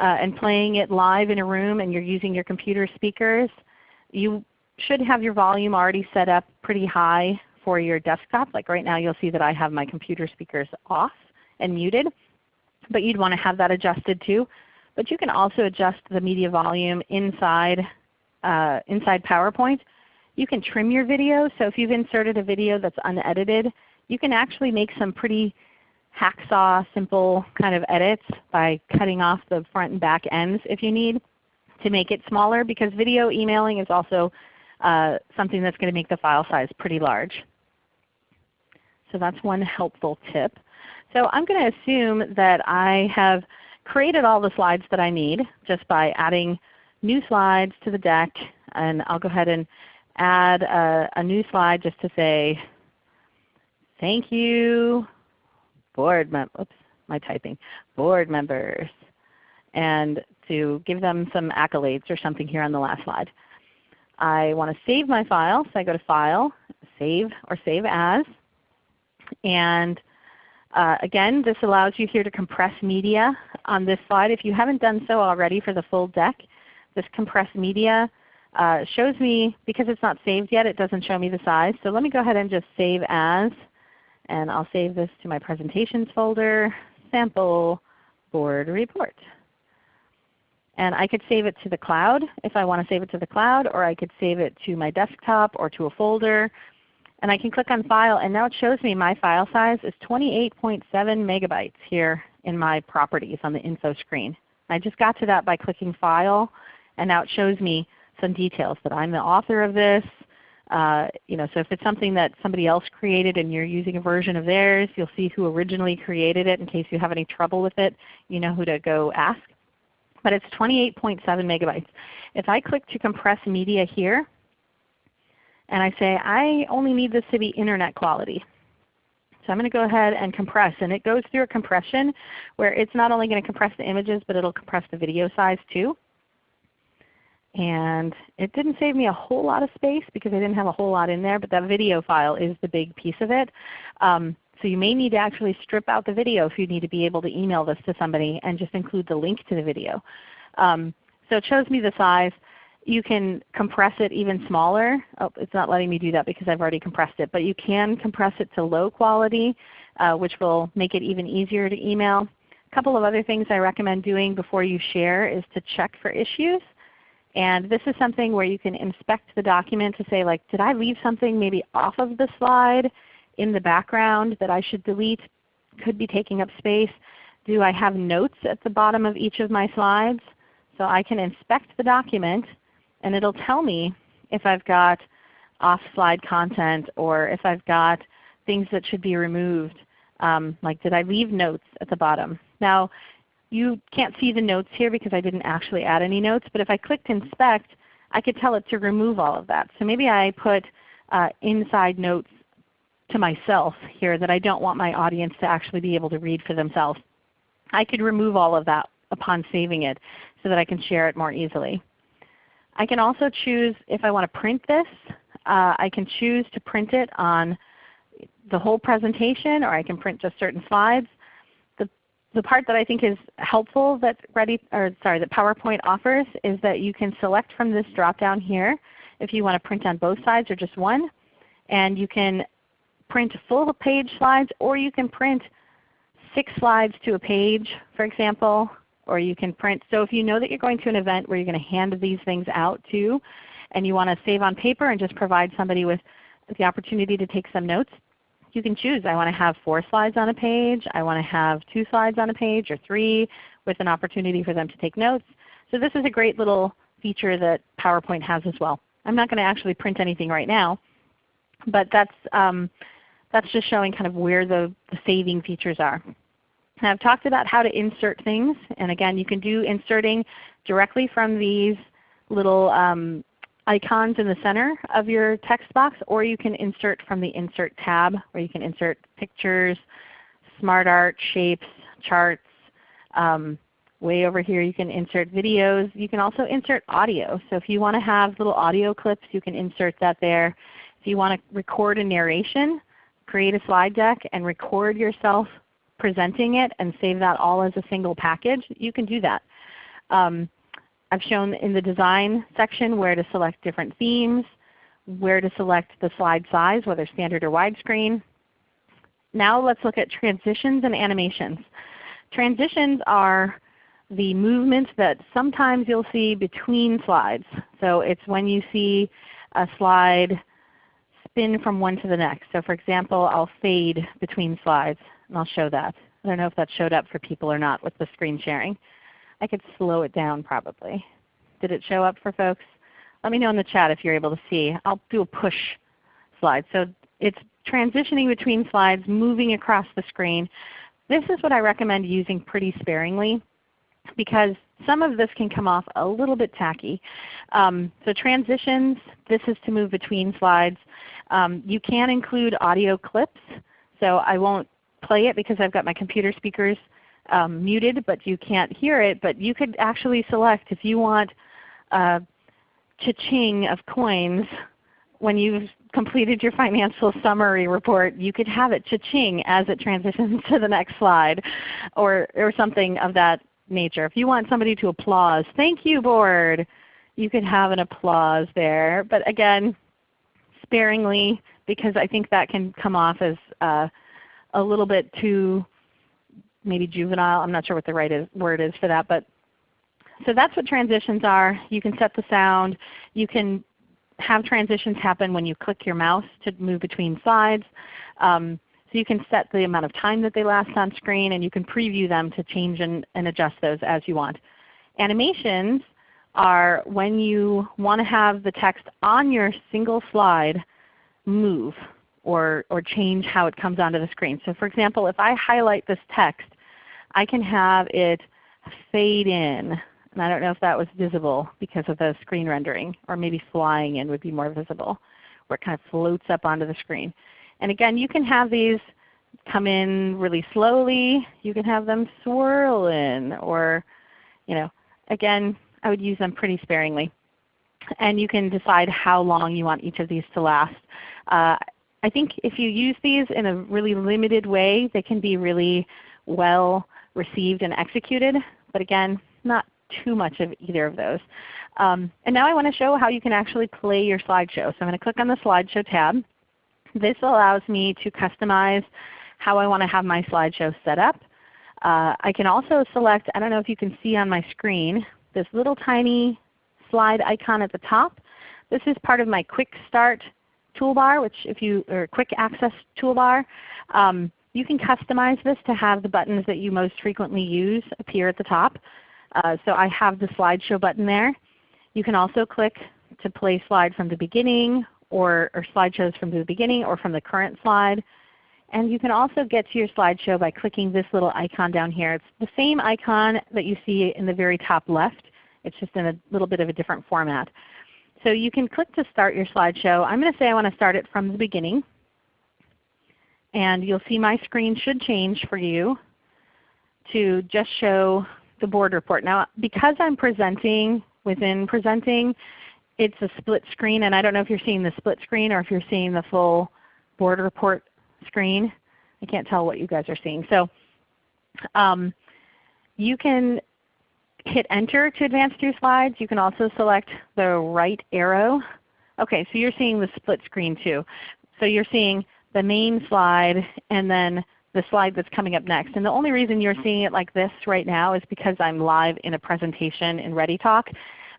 uh, and playing it live in a room and you're using your computer speakers, you should have your volume already set up pretty high for your desktop. Like right now you'll see that I have my computer speakers off and muted, but you'd want to have that adjusted too. But you can also adjust the media volume inside, uh, inside PowerPoint. You can trim your video. So if you've inserted a video that's unedited, you can actually make some pretty hacksaw simple kind of edits by cutting off the front and back ends if you need to make it smaller because video emailing is also uh, something that's going to make the file size pretty large. So that's one helpful tip. So I'm going to assume that I have created all the slides that I need just by adding new slides to the deck. And I'll go ahead and add a, a new slide just to say, thank you board mem oops, my typing, board members, and to give them some accolades or something here on the last slide. I want to save my file, so I go to File, Save or Save As. And uh, again, this allows you here to compress media on this slide. If you haven't done so already for the full deck, this compressed media uh, shows me, because it's not saved yet, it doesn't show me the size. So let me go ahead and just Save As. And I'll save this to my presentations folder, sample board report. And I could save it to the cloud if I want to save it to the cloud, or I could save it to my desktop or to a folder. And I can click on File, and now it shows me my file size is 28.7 megabytes here in my properties on the info screen. I just got to that by clicking File, and now it shows me some details that I'm the author of this, uh, you know, so if it's something that somebody else created and you're using a version of theirs, you'll see who originally created it in case you have any trouble with it. You know who to go ask. But it's 28.7 megabytes. If I click to compress media here, and I say I only need this to be Internet quality. So I'm going to go ahead and compress. And it goes through a compression where it's not only going to compress the images, but it will compress the video size too. And it didn't save me a whole lot of space because I didn't have a whole lot in there, but that video file is the big piece of it. Um, so you may need to actually strip out the video if you need to be able to email this to somebody and just include the link to the video. Um, so it shows me the size. You can compress it even smaller. Oh, it's not letting me do that because I've already compressed it. But you can compress it to low quality, uh, which will make it even easier to email. A couple of other things I recommend doing before you share is to check for issues. And this is something where you can inspect the document to say like, did I leave something maybe off of the slide in the background that I should delete? Could be taking up space. Do I have notes at the bottom of each of my slides? So I can inspect the document and it will tell me if I've got off-slide content or if I've got things that should be removed. Um, like did I leave notes at the bottom? Now you can't see the notes here because I didn't actually add any notes, but if I clicked Inspect, I could tell it to remove all of that. So maybe I put uh, inside notes to myself here that I don't want my audience to actually be able to read for themselves. I could remove all of that upon saving it so that I can share it more easily. I can also choose if I want to print this. Uh, I can choose to print it on the whole presentation or I can print just certain slides the part that I think is helpful that Ready or sorry that PowerPoint offers is that you can select from this drop down here if you want to print on both sides or just one. And you can print full page slides or you can print six slides to a page for example. Or you can print, so if you know that you're going to an event where you're going to hand these things out to and you want to save on paper and just provide somebody with the opportunity to take some notes, you can choose. I want to have four slides on a page. I want to have two slides on a page or three with an opportunity for them to take notes. So this is a great little feature that PowerPoint has as well. I'm not going to actually print anything right now, but that's, um, that's just showing kind of where the, the saving features are. I've talked about how to insert things. And again, you can do inserting directly from these little um, icons in the center of your text box, or you can insert from the Insert tab where you can insert pictures, smart art, shapes, charts. Um, way over here you can insert videos. You can also insert audio. So if you want to have little audio clips, you can insert that there. If you want to record a narration, create a slide deck and record yourself presenting it and save that all as a single package, you can do that. Um, I've shown in the design section where to select different themes, where to select the slide size, whether standard or widescreen. Now let's look at transitions and animations. Transitions are the movements that sometimes you'll see between slides. So it's when you see a slide spin from one to the next. So for example, I'll fade between slides and I'll show that. I don't know if that showed up for people or not with the screen sharing. I could slow it down probably. Did it show up for folks? Let me know in the chat if you're able to see. I'll do a push slide. So it's transitioning between slides, moving across the screen. This is what I recommend using pretty sparingly because some of this can come off a little bit tacky. Um, so transitions, this is to move between slides. Um, you can include audio clips. So I won't play it because I've got my computer speakers um, muted, but you can't hear it. But you could actually select if you want a cha-ching of coins when you've completed your financial summary report, you could have it cha-ching as it transitions [LAUGHS] to the next slide or, or something of that nature. If you want somebody to applause, thank you board, you could have an applause there. But again, sparingly because I think that can come off as uh, a little bit too maybe juvenile. I'm not sure what the right is, word is for that. But so that's what transitions are. You can set the sound. You can have transitions happen when you click your mouse to move between slides. Um, so you can set the amount of time that they last on screen and you can preview them to change and, and adjust those as you want. Animations are when you want to have the text on your single slide move or, or change how it comes onto the screen. So for example, if I highlight this text, I can have it fade in. And I don't know if that was visible because of the screen rendering, or maybe flying in would be more visible, where it kind of floats up onto the screen. And again, you can have these come in really slowly. You can have them swirl in, or you know, again, I would use them pretty sparingly. And you can decide how long you want each of these to last. Uh, I think if you use these in a really limited way, they can be really well received and executed. But again, not too much of either of those. Um, and now I want to show how you can actually play your slideshow. So I'm going to click on the Slideshow tab. This allows me to customize how I want to have my slideshow set up. Uh, I can also select, I don't know if you can see on my screen, this little tiny slide icon at the top. This is part of my Quick Start toolbar, which if you, or Quick Access toolbar. Um, you can customize this to have the buttons that you most frequently use appear at the top. Uh, so I have the slideshow button there. You can also click to play slide from the beginning or, or slideshows from the beginning or from the current slide. And you can also get to your slideshow by clicking this little icon down here. It's the same icon that you see in the very top left. It's just in a little bit of a different format. So you can click to start your slideshow. I'm going to say I want to start it from the beginning. And you'll see my screen should change for you to just show the board report. Now because I'm presenting within presenting, it's a split screen, and I don't know if you're seeing the split screen or if you're seeing the full board report screen. I can't tell what you guys are seeing. So um, you can hit Enter to advance through slides. You can also select the right arrow. Okay, so you're seeing the split screen too. So you're seeing the main slide and then the slide that's coming up next. And the only reason you're seeing it like this right now is because I'm live in a presentation in ReadyTalk.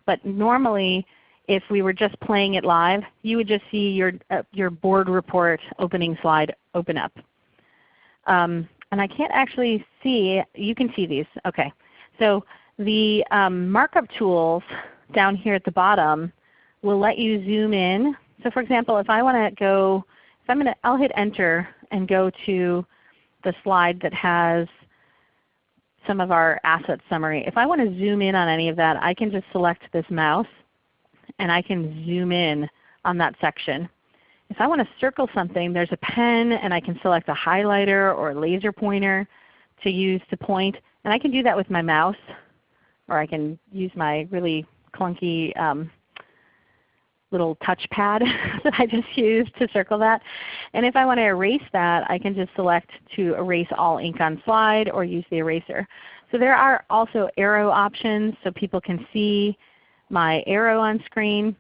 But normally if we were just playing it live, you would just see your, uh, your board report opening slide open up. Um, and I can't actually see, you can see these. Okay. So the um, markup tools down here at the bottom will let you zoom in. So for example, if I want to go, if I'm going to, I'll hit Enter and go to the slide that has some of our asset summary. If I want to zoom in on any of that, I can just select this mouse and I can zoom in on that section. If I want to circle something, there's a pen and I can select a highlighter or a laser pointer to use to point. And I can do that with my mouse or I can use my really clunky um, little touchpad [LAUGHS] that I just used to circle that. And if I want to erase that, I can just select to erase all ink on slide or use the eraser. So there are also arrow options so people can see my arrow on screen.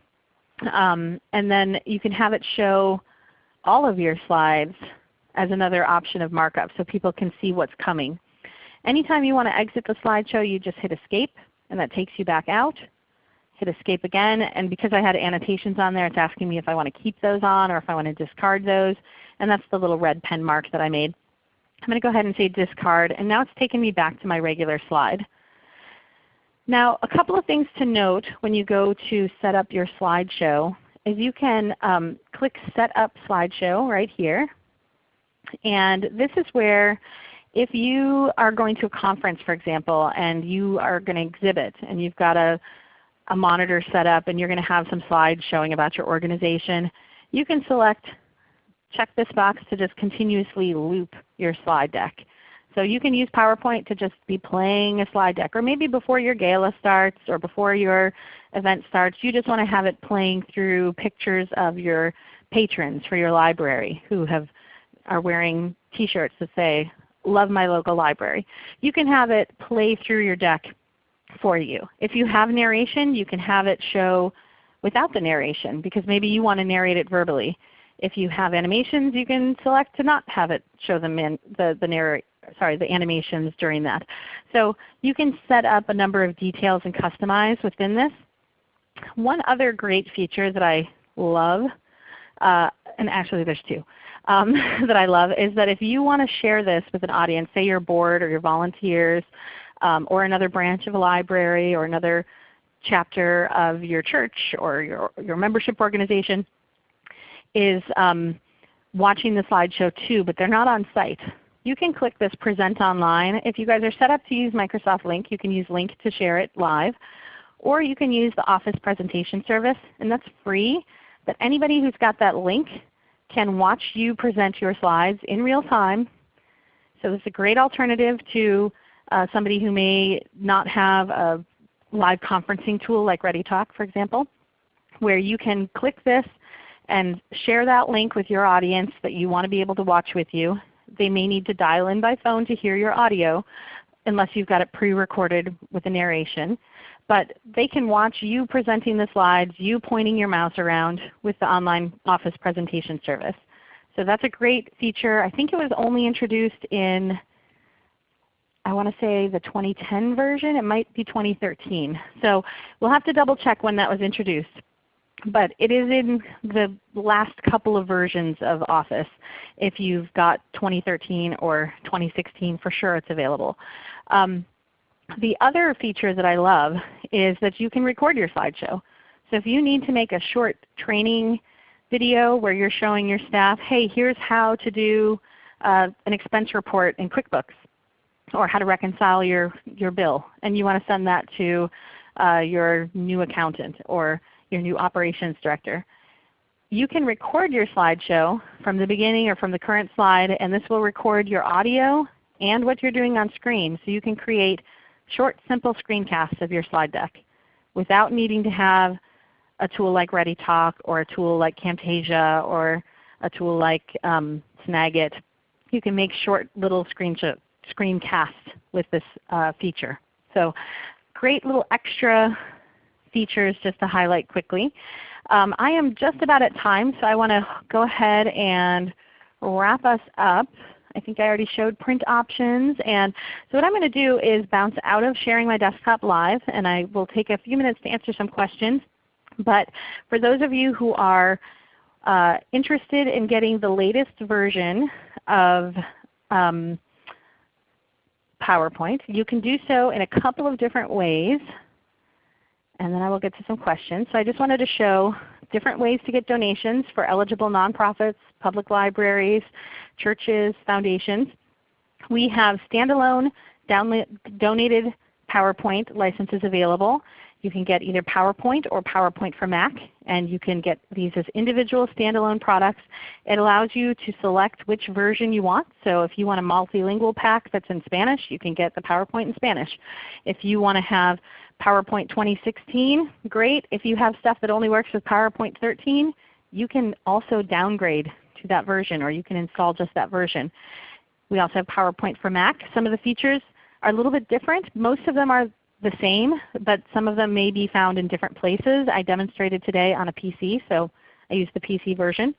Um, and then you can have it show all of your slides as another option of markup so people can see what's coming. Anytime you want to exit the slideshow, you just hit Escape and that takes you back out. Hit Escape again, and because I had annotations on there, it's asking me if I want to keep those on or if I want to discard those. And that's the little red pen mark that I made. I'm going to go ahead and say discard, and now it's taken me back to my regular slide. Now a couple of things to note when you go to set up your slideshow is you can um, click Set Up Slideshow right here. And this is where if you are going to a conference for example and you are going to exhibit and you've got a, a monitor set up and you're going to have some slides showing about your organization, you can select check this box to just continuously loop your slide deck. So you can use PowerPoint to just be playing a slide deck. Or maybe before your gala starts or before your event starts, you just want to have it playing through pictures of your patrons for your library who have, are wearing t-shirts that say, love my local library. You can have it play through your deck for you. If you have narration, you can have it show without the narration because maybe you want to narrate it verbally. If you have animations, you can select to not have it show them in the, the narrate sorry, the animations during that. So you can set up a number of details and customize within this. One other great feature that I love, uh, and actually there's two, um, [LAUGHS] that I love is that if you want to share this with an audience, say your board or your volunteers, um, or another branch of a library or another chapter of your church or your, your membership organization is um, watching the slideshow too, but they're not on site you can click this Present Online. If you guys are set up to use Microsoft Lync, you can use Lync to share it live. Or you can use the Office Presentation Service, and that's free. But anybody who's got that link can watch you present your slides in real time. So it's a great alternative to uh, somebody who may not have a live conferencing tool like ReadyTalk for example, where you can click this and share that link with your audience that you want to be able to watch with you. They may need to dial in by phone to hear your audio unless you've got it pre-recorded with a narration. But they can watch you presenting the slides, you pointing your mouse around with the online Office presentation service. So that's a great feature. I think it was only introduced in I want to say the 2010 version. It might be 2013. So we'll have to double check when that was introduced but it is in the last couple of versions of Office. If you've got 2013 or 2016, for sure it's available. Um, the other feature that I love is that you can record your slideshow. So if you need to make a short training video where you're showing your staff, hey, here's how to do uh, an expense report in QuickBooks or how to reconcile your, your bill, and you want to send that to uh, your new accountant or your new operations director. You can record your slideshow from the beginning or from the current slide, and this will record your audio and what you're doing on screen. So you can create short, simple screencasts of your slide deck without needing to have a tool like ReadyTalk or a tool like Camtasia or a tool like um, Snagit. You can make short little screencasts with this uh, feature. So great little extra features just to highlight quickly. Um, I am just about at time, so I want to go ahead and wrap us up. I think I already showed print options. And so what I'm going to do is bounce out of sharing my desktop live, and I will take a few minutes to answer some questions. But for those of you who are uh, interested in getting the latest version of um, PowerPoint, you can do so in a couple of different ways and then I will get to some questions. So I just wanted to show different ways to get donations for eligible nonprofits, public libraries, churches, foundations. We have standalone donated PowerPoint licenses available. You can get either PowerPoint or PowerPoint for Mac, and you can get these as individual standalone products. It allows you to select which version you want. So if you want a multilingual pack that's in Spanish, you can get the PowerPoint in Spanish. If you want to have PowerPoint 2016, great. If you have stuff that only works with PowerPoint 13, you can also downgrade to that version or you can install just that version. We also have PowerPoint for Mac. Some of the features are a little bit different. Most of them are the same, but some of them may be found in different places. I demonstrated today on a PC, so I used the PC version.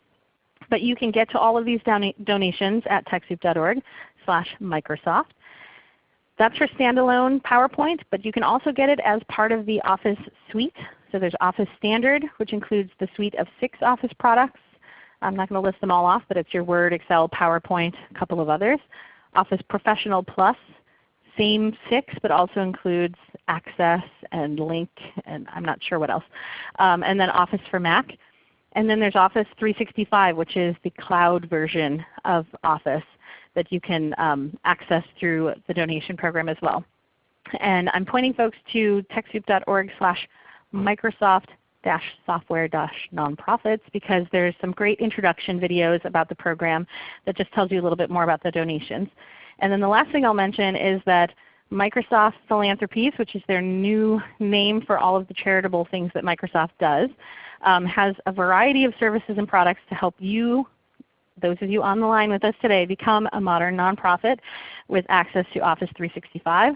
But you can get to all of these donations at TechSoup.org slash Microsoft. That's for standalone PowerPoint, but you can also get it as part of the Office suite. So there's Office Standard, which includes the suite of six Office products. I'm not going to list them all off, but it's your Word, Excel, PowerPoint, a couple of others. Office Professional Plus, same six, but also includes Access and Lync and I'm not sure what else. Um, and then Office for Mac. And then there's Office 365, which is the cloud version of Office that you can um, access through the donation program as well. And I'm pointing folks to TechSoup.org slash Microsoft software dash nonprofits because there's some great introduction videos about the program that just tells you a little bit more about the donations. And then the last thing I'll mention is that Microsoft Philanthropies, which is their new name for all of the charitable things that Microsoft does, um, has a variety of services and products to help you those of you on the line with us today become a modern nonprofit with access to Office 365,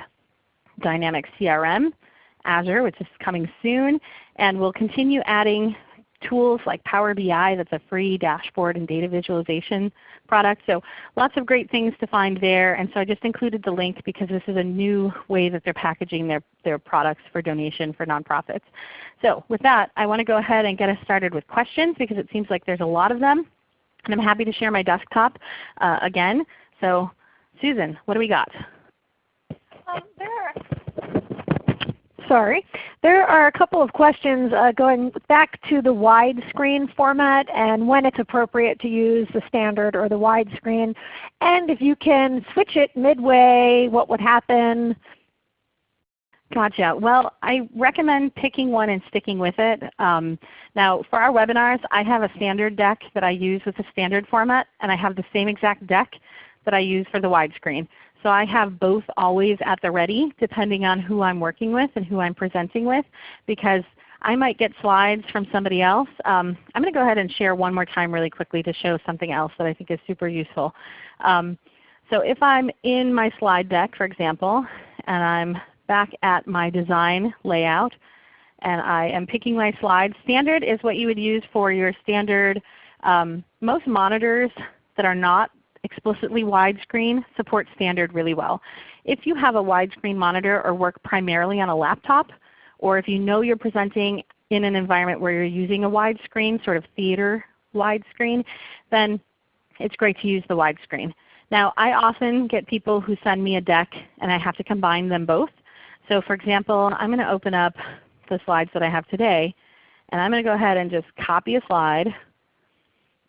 Dynamics CRM, Azure which is coming soon, and we'll continue adding tools like Power BI that's a free dashboard and data visualization product. So lots of great things to find there. And so I just included the link because this is a new way that they're packaging their, their products for donation for nonprofits. So with that, I want to go ahead and get us started with questions because it seems like there's a lot of them. And I'm happy to share my desktop uh, again. So Susan, what do we got? Um, there are, sorry. There are a couple of questions uh, going back to the widescreen format and when it's appropriate to use the standard or the widescreen. And if you can switch it midway, what would happen? Gotcha. Well, I recommend picking one and sticking with it. Um, now for our webinars, I have a standard deck that I use with the standard format, and I have the same exact deck that I use for the widescreen. So I have both always at the ready depending on who I'm working with and who I'm presenting with because I might get slides from somebody else. Um, I'm going to go ahead and share one more time really quickly to show something else that I think is super useful. Um, so if I'm in my slide deck for example, and I'm back at my design layout and I am picking my slides. Standard is what you would use for your standard, um, most monitors that are not explicitly widescreen support standard really well. If you have a widescreen monitor or work primarily on a laptop, or if you know you're presenting in an environment where you're using a widescreen, sort of theater widescreen, then it's great to use the widescreen. Now I often get people who send me a deck and I have to combine them both. So for example, I'm going to open up the slides that I have today, and I'm going to go ahead and just copy a slide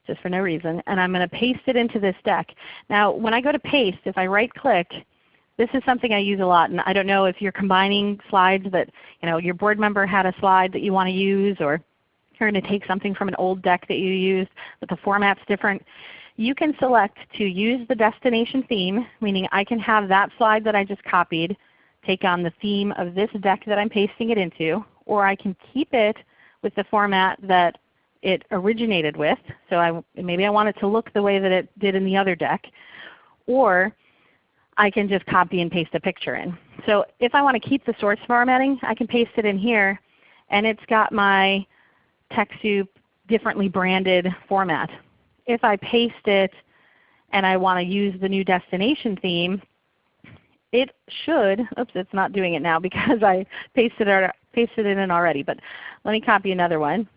just for no reason, and I'm going to paste it into this deck. Now when I go to paste, if I right click, this is something I use a lot, and I don't know if you're combining slides that you know, your board member had a slide that you want to use, or you're going to take something from an old deck that you used, but the format's different. You can select to use the destination theme, meaning I can have that slide that I just copied take on the theme of this deck that I'm pasting it into, or I can keep it with the format that it originated with. So I, maybe I want it to look the way that it did in the other deck. Or I can just copy and paste a picture in. So if I want to keep the source formatting, I can paste it in here and it's got my TechSoup differently branded format. If I paste it and I want to use the new destination theme, it should, oops it's not doing it now because [LAUGHS] I pasted it, pasted it in already, but let me copy another one.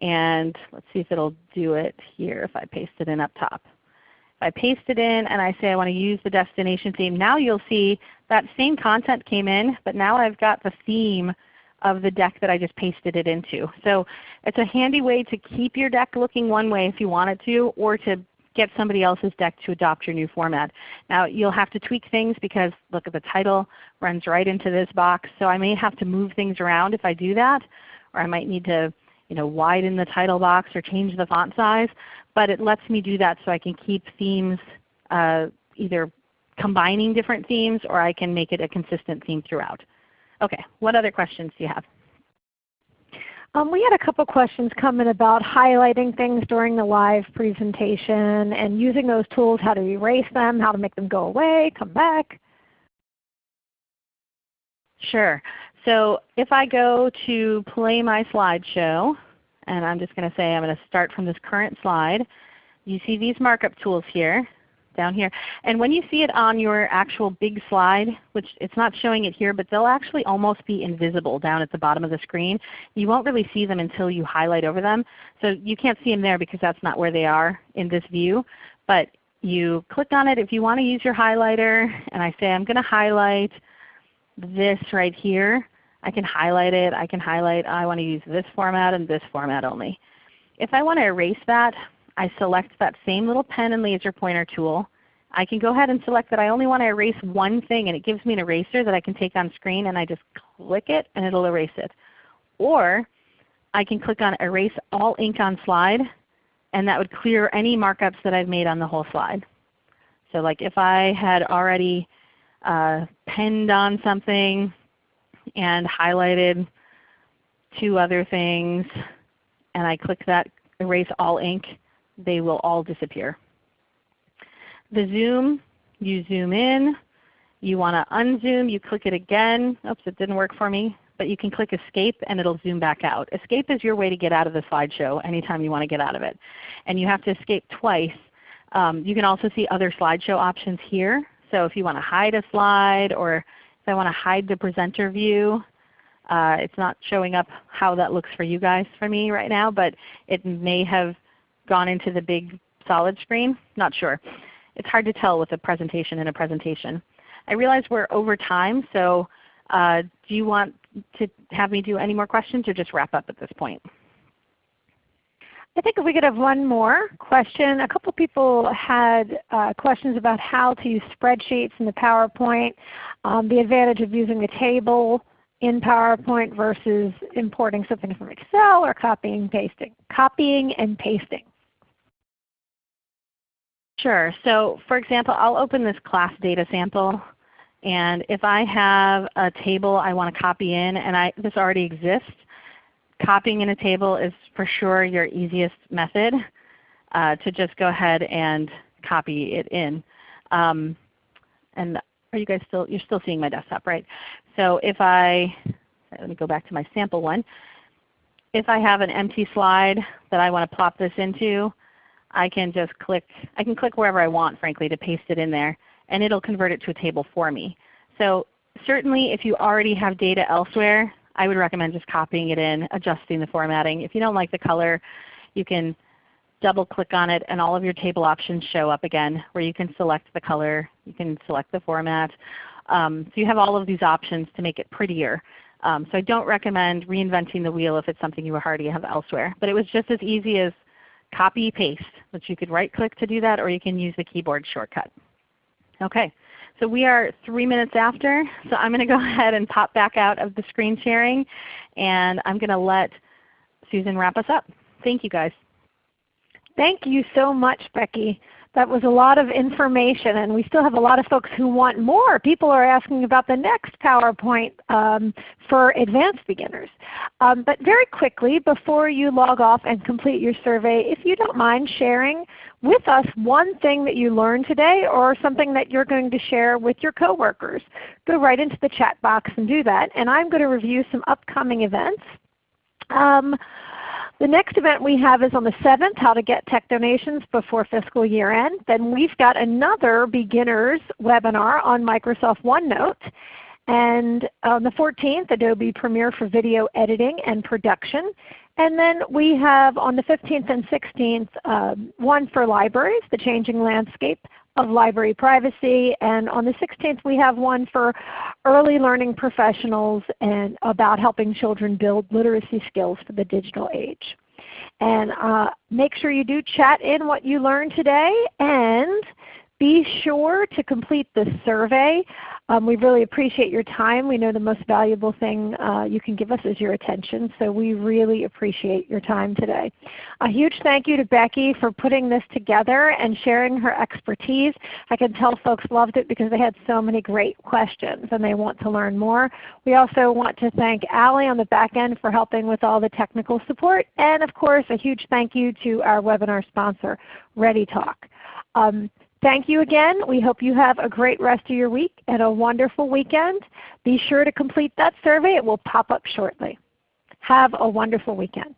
And let's see if it will do it here if I paste it in up top. If I paste it in and I say I want to use the destination theme, now you'll see that same content came in, but now I've got the theme of the deck that I just pasted it into. So it's a handy way to keep your deck looking one way if you want it to, or to get somebody else's deck to adopt your new format. Now you'll have to tweak things because look at the title runs right into this box. So I may have to move things around if I do that, or I might need to you know, widen the title box or change the font size. But it lets me do that so I can keep themes uh, either combining different themes or I can make it a consistent theme throughout. Okay, what other questions do you have? Um, we had a couple questions coming about highlighting things during the live presentation and using those tools, how to erase them, how to make them go away, come back. Sure. So if I go to play my slideshow, and I'm just going to say I'm going to start from this current slide, you see these markup tools here down here. And when you see it on your actual big slide, which it's not showing it here, but they'll actually almost be invisible down at the bottom of the screen. You won't really see them until you highlight over them. So you can't see them there because that's not where they are in this view. But you click on it if you want to use your highlighter, and I say I'm going to highlight this right here. I can highlight it. I can highlight oh, I want to use this format and this format only. If I want to erase that, I select that same little pen and laser pointer tool. I can go ahead and select that I only want to erase one thing and it gives me an eraser that I can take on screen and I just click it and it will erase it. Or I can click on Erase All Ink on Slide and that would clear any markups that I've made on the whole slide. So like if I had already uh, penned on something and highlighted two other things and I click that Erase All Ink, they will all disappear. The zoom, you zoom in. You want to unzoom, you click it again. Oops, it didn't work for me. But you can click Escape and it will zoom back out. Escape is your way to get out of the slideshow anytime you want to get out of it. And you have to escape twice. Um, you can also see other slideshow options here. So if you want to hide a slide or if I want to hide the presenter view, uh, it's not showing up how that looks for you guys for me right now, but it may have gone into the big solid screen? Not sure. It's hard to tell with a presentation in a presentation. I realize we're over time, so uh, do you want to have me do any more questions or just wrap up at this point? I think if we could have one more question. A couple people had uh, questions about how to use spreadsheets in the PowerPoint, um, the advantage of using a table in PowerPoint versus importing something from Excel or copying and pasting. Copying and pasting. Sure. So for example, I'll open this class data sample. And if I have a table I want to copy in and I, this already exists, copying in a table is for sure your easiest method uh, to just go ahead and copy it in. Um, and are you guys still, you're still seeing my desktop, right? So if I, let me go back to my sample one. If I have an empty slide that I want to plop this into, I can just click, I can click wherever I want frankly to paste it in there and it will convert it to a table for me. So certainly if you already have data elsewhere, I would recommend just copying it in, adjusting the formatting. If you don't like the color, you can double click on it and all of your table options show up again where you can select the color, you can select the format. Um, so you have all of these options to make it prettier. Um, so I don't recommend reinventing the wheel if it's something you already have elsewhere. But it was just as easy as copy paste, which you could right click to do that or you can use the keyboard shortcut. Okay, so we are three minutes after, so I'm going to go [LAUGHS] ahead and pop back out of the screen sharing and I'm going to let Susan wrap us up. Thank you guys. Thank you so much Becky. That was a lot of information and we still have a lot of folks who want more. People are asking about the next PowerPoint um, for advanced beginners. Um, but very quickly before you log off and complete your survey, if you don't mind sharing with us one thing that you learned today or something that you're going to share with your coworkers. Go right into the chat box and do that. And I'm going to review some upcoming events. Um, the next event we have is on the 7th, how to get tech donations before fiscal year end. Then we've got another beginners webinar on Microsoft OneNote. And on the 14th, Adobe Premiere for video editing and production. And then we have on the 15th and 16th um, one for libraries, the changing landscape of library privacy. And on the 16th we have one for early learning professionals and about helping children build literacy skills for the digital age. And uh, make sure you do chat in what you learned today and be sure to complete the survey. Um, we really appreciate your time. We know the most valuable thing uh, you can give us is your attention, so we really appreciate your time today. A huge thank you to Becky for putting this together and sharing her expertise. I can tell folks loved it because they had so many great questions and they want to learn more. We also want to thank Allie on the back end for helping with all the technical support. And of course a huge thank you to our webinar sponsor, ReadyTalk. Um, Thank you again. We hope you have a great rest of your week and a wonderful weekend. Be sure to complete that survey. It will pop up shortly. Have a wonderful weekend.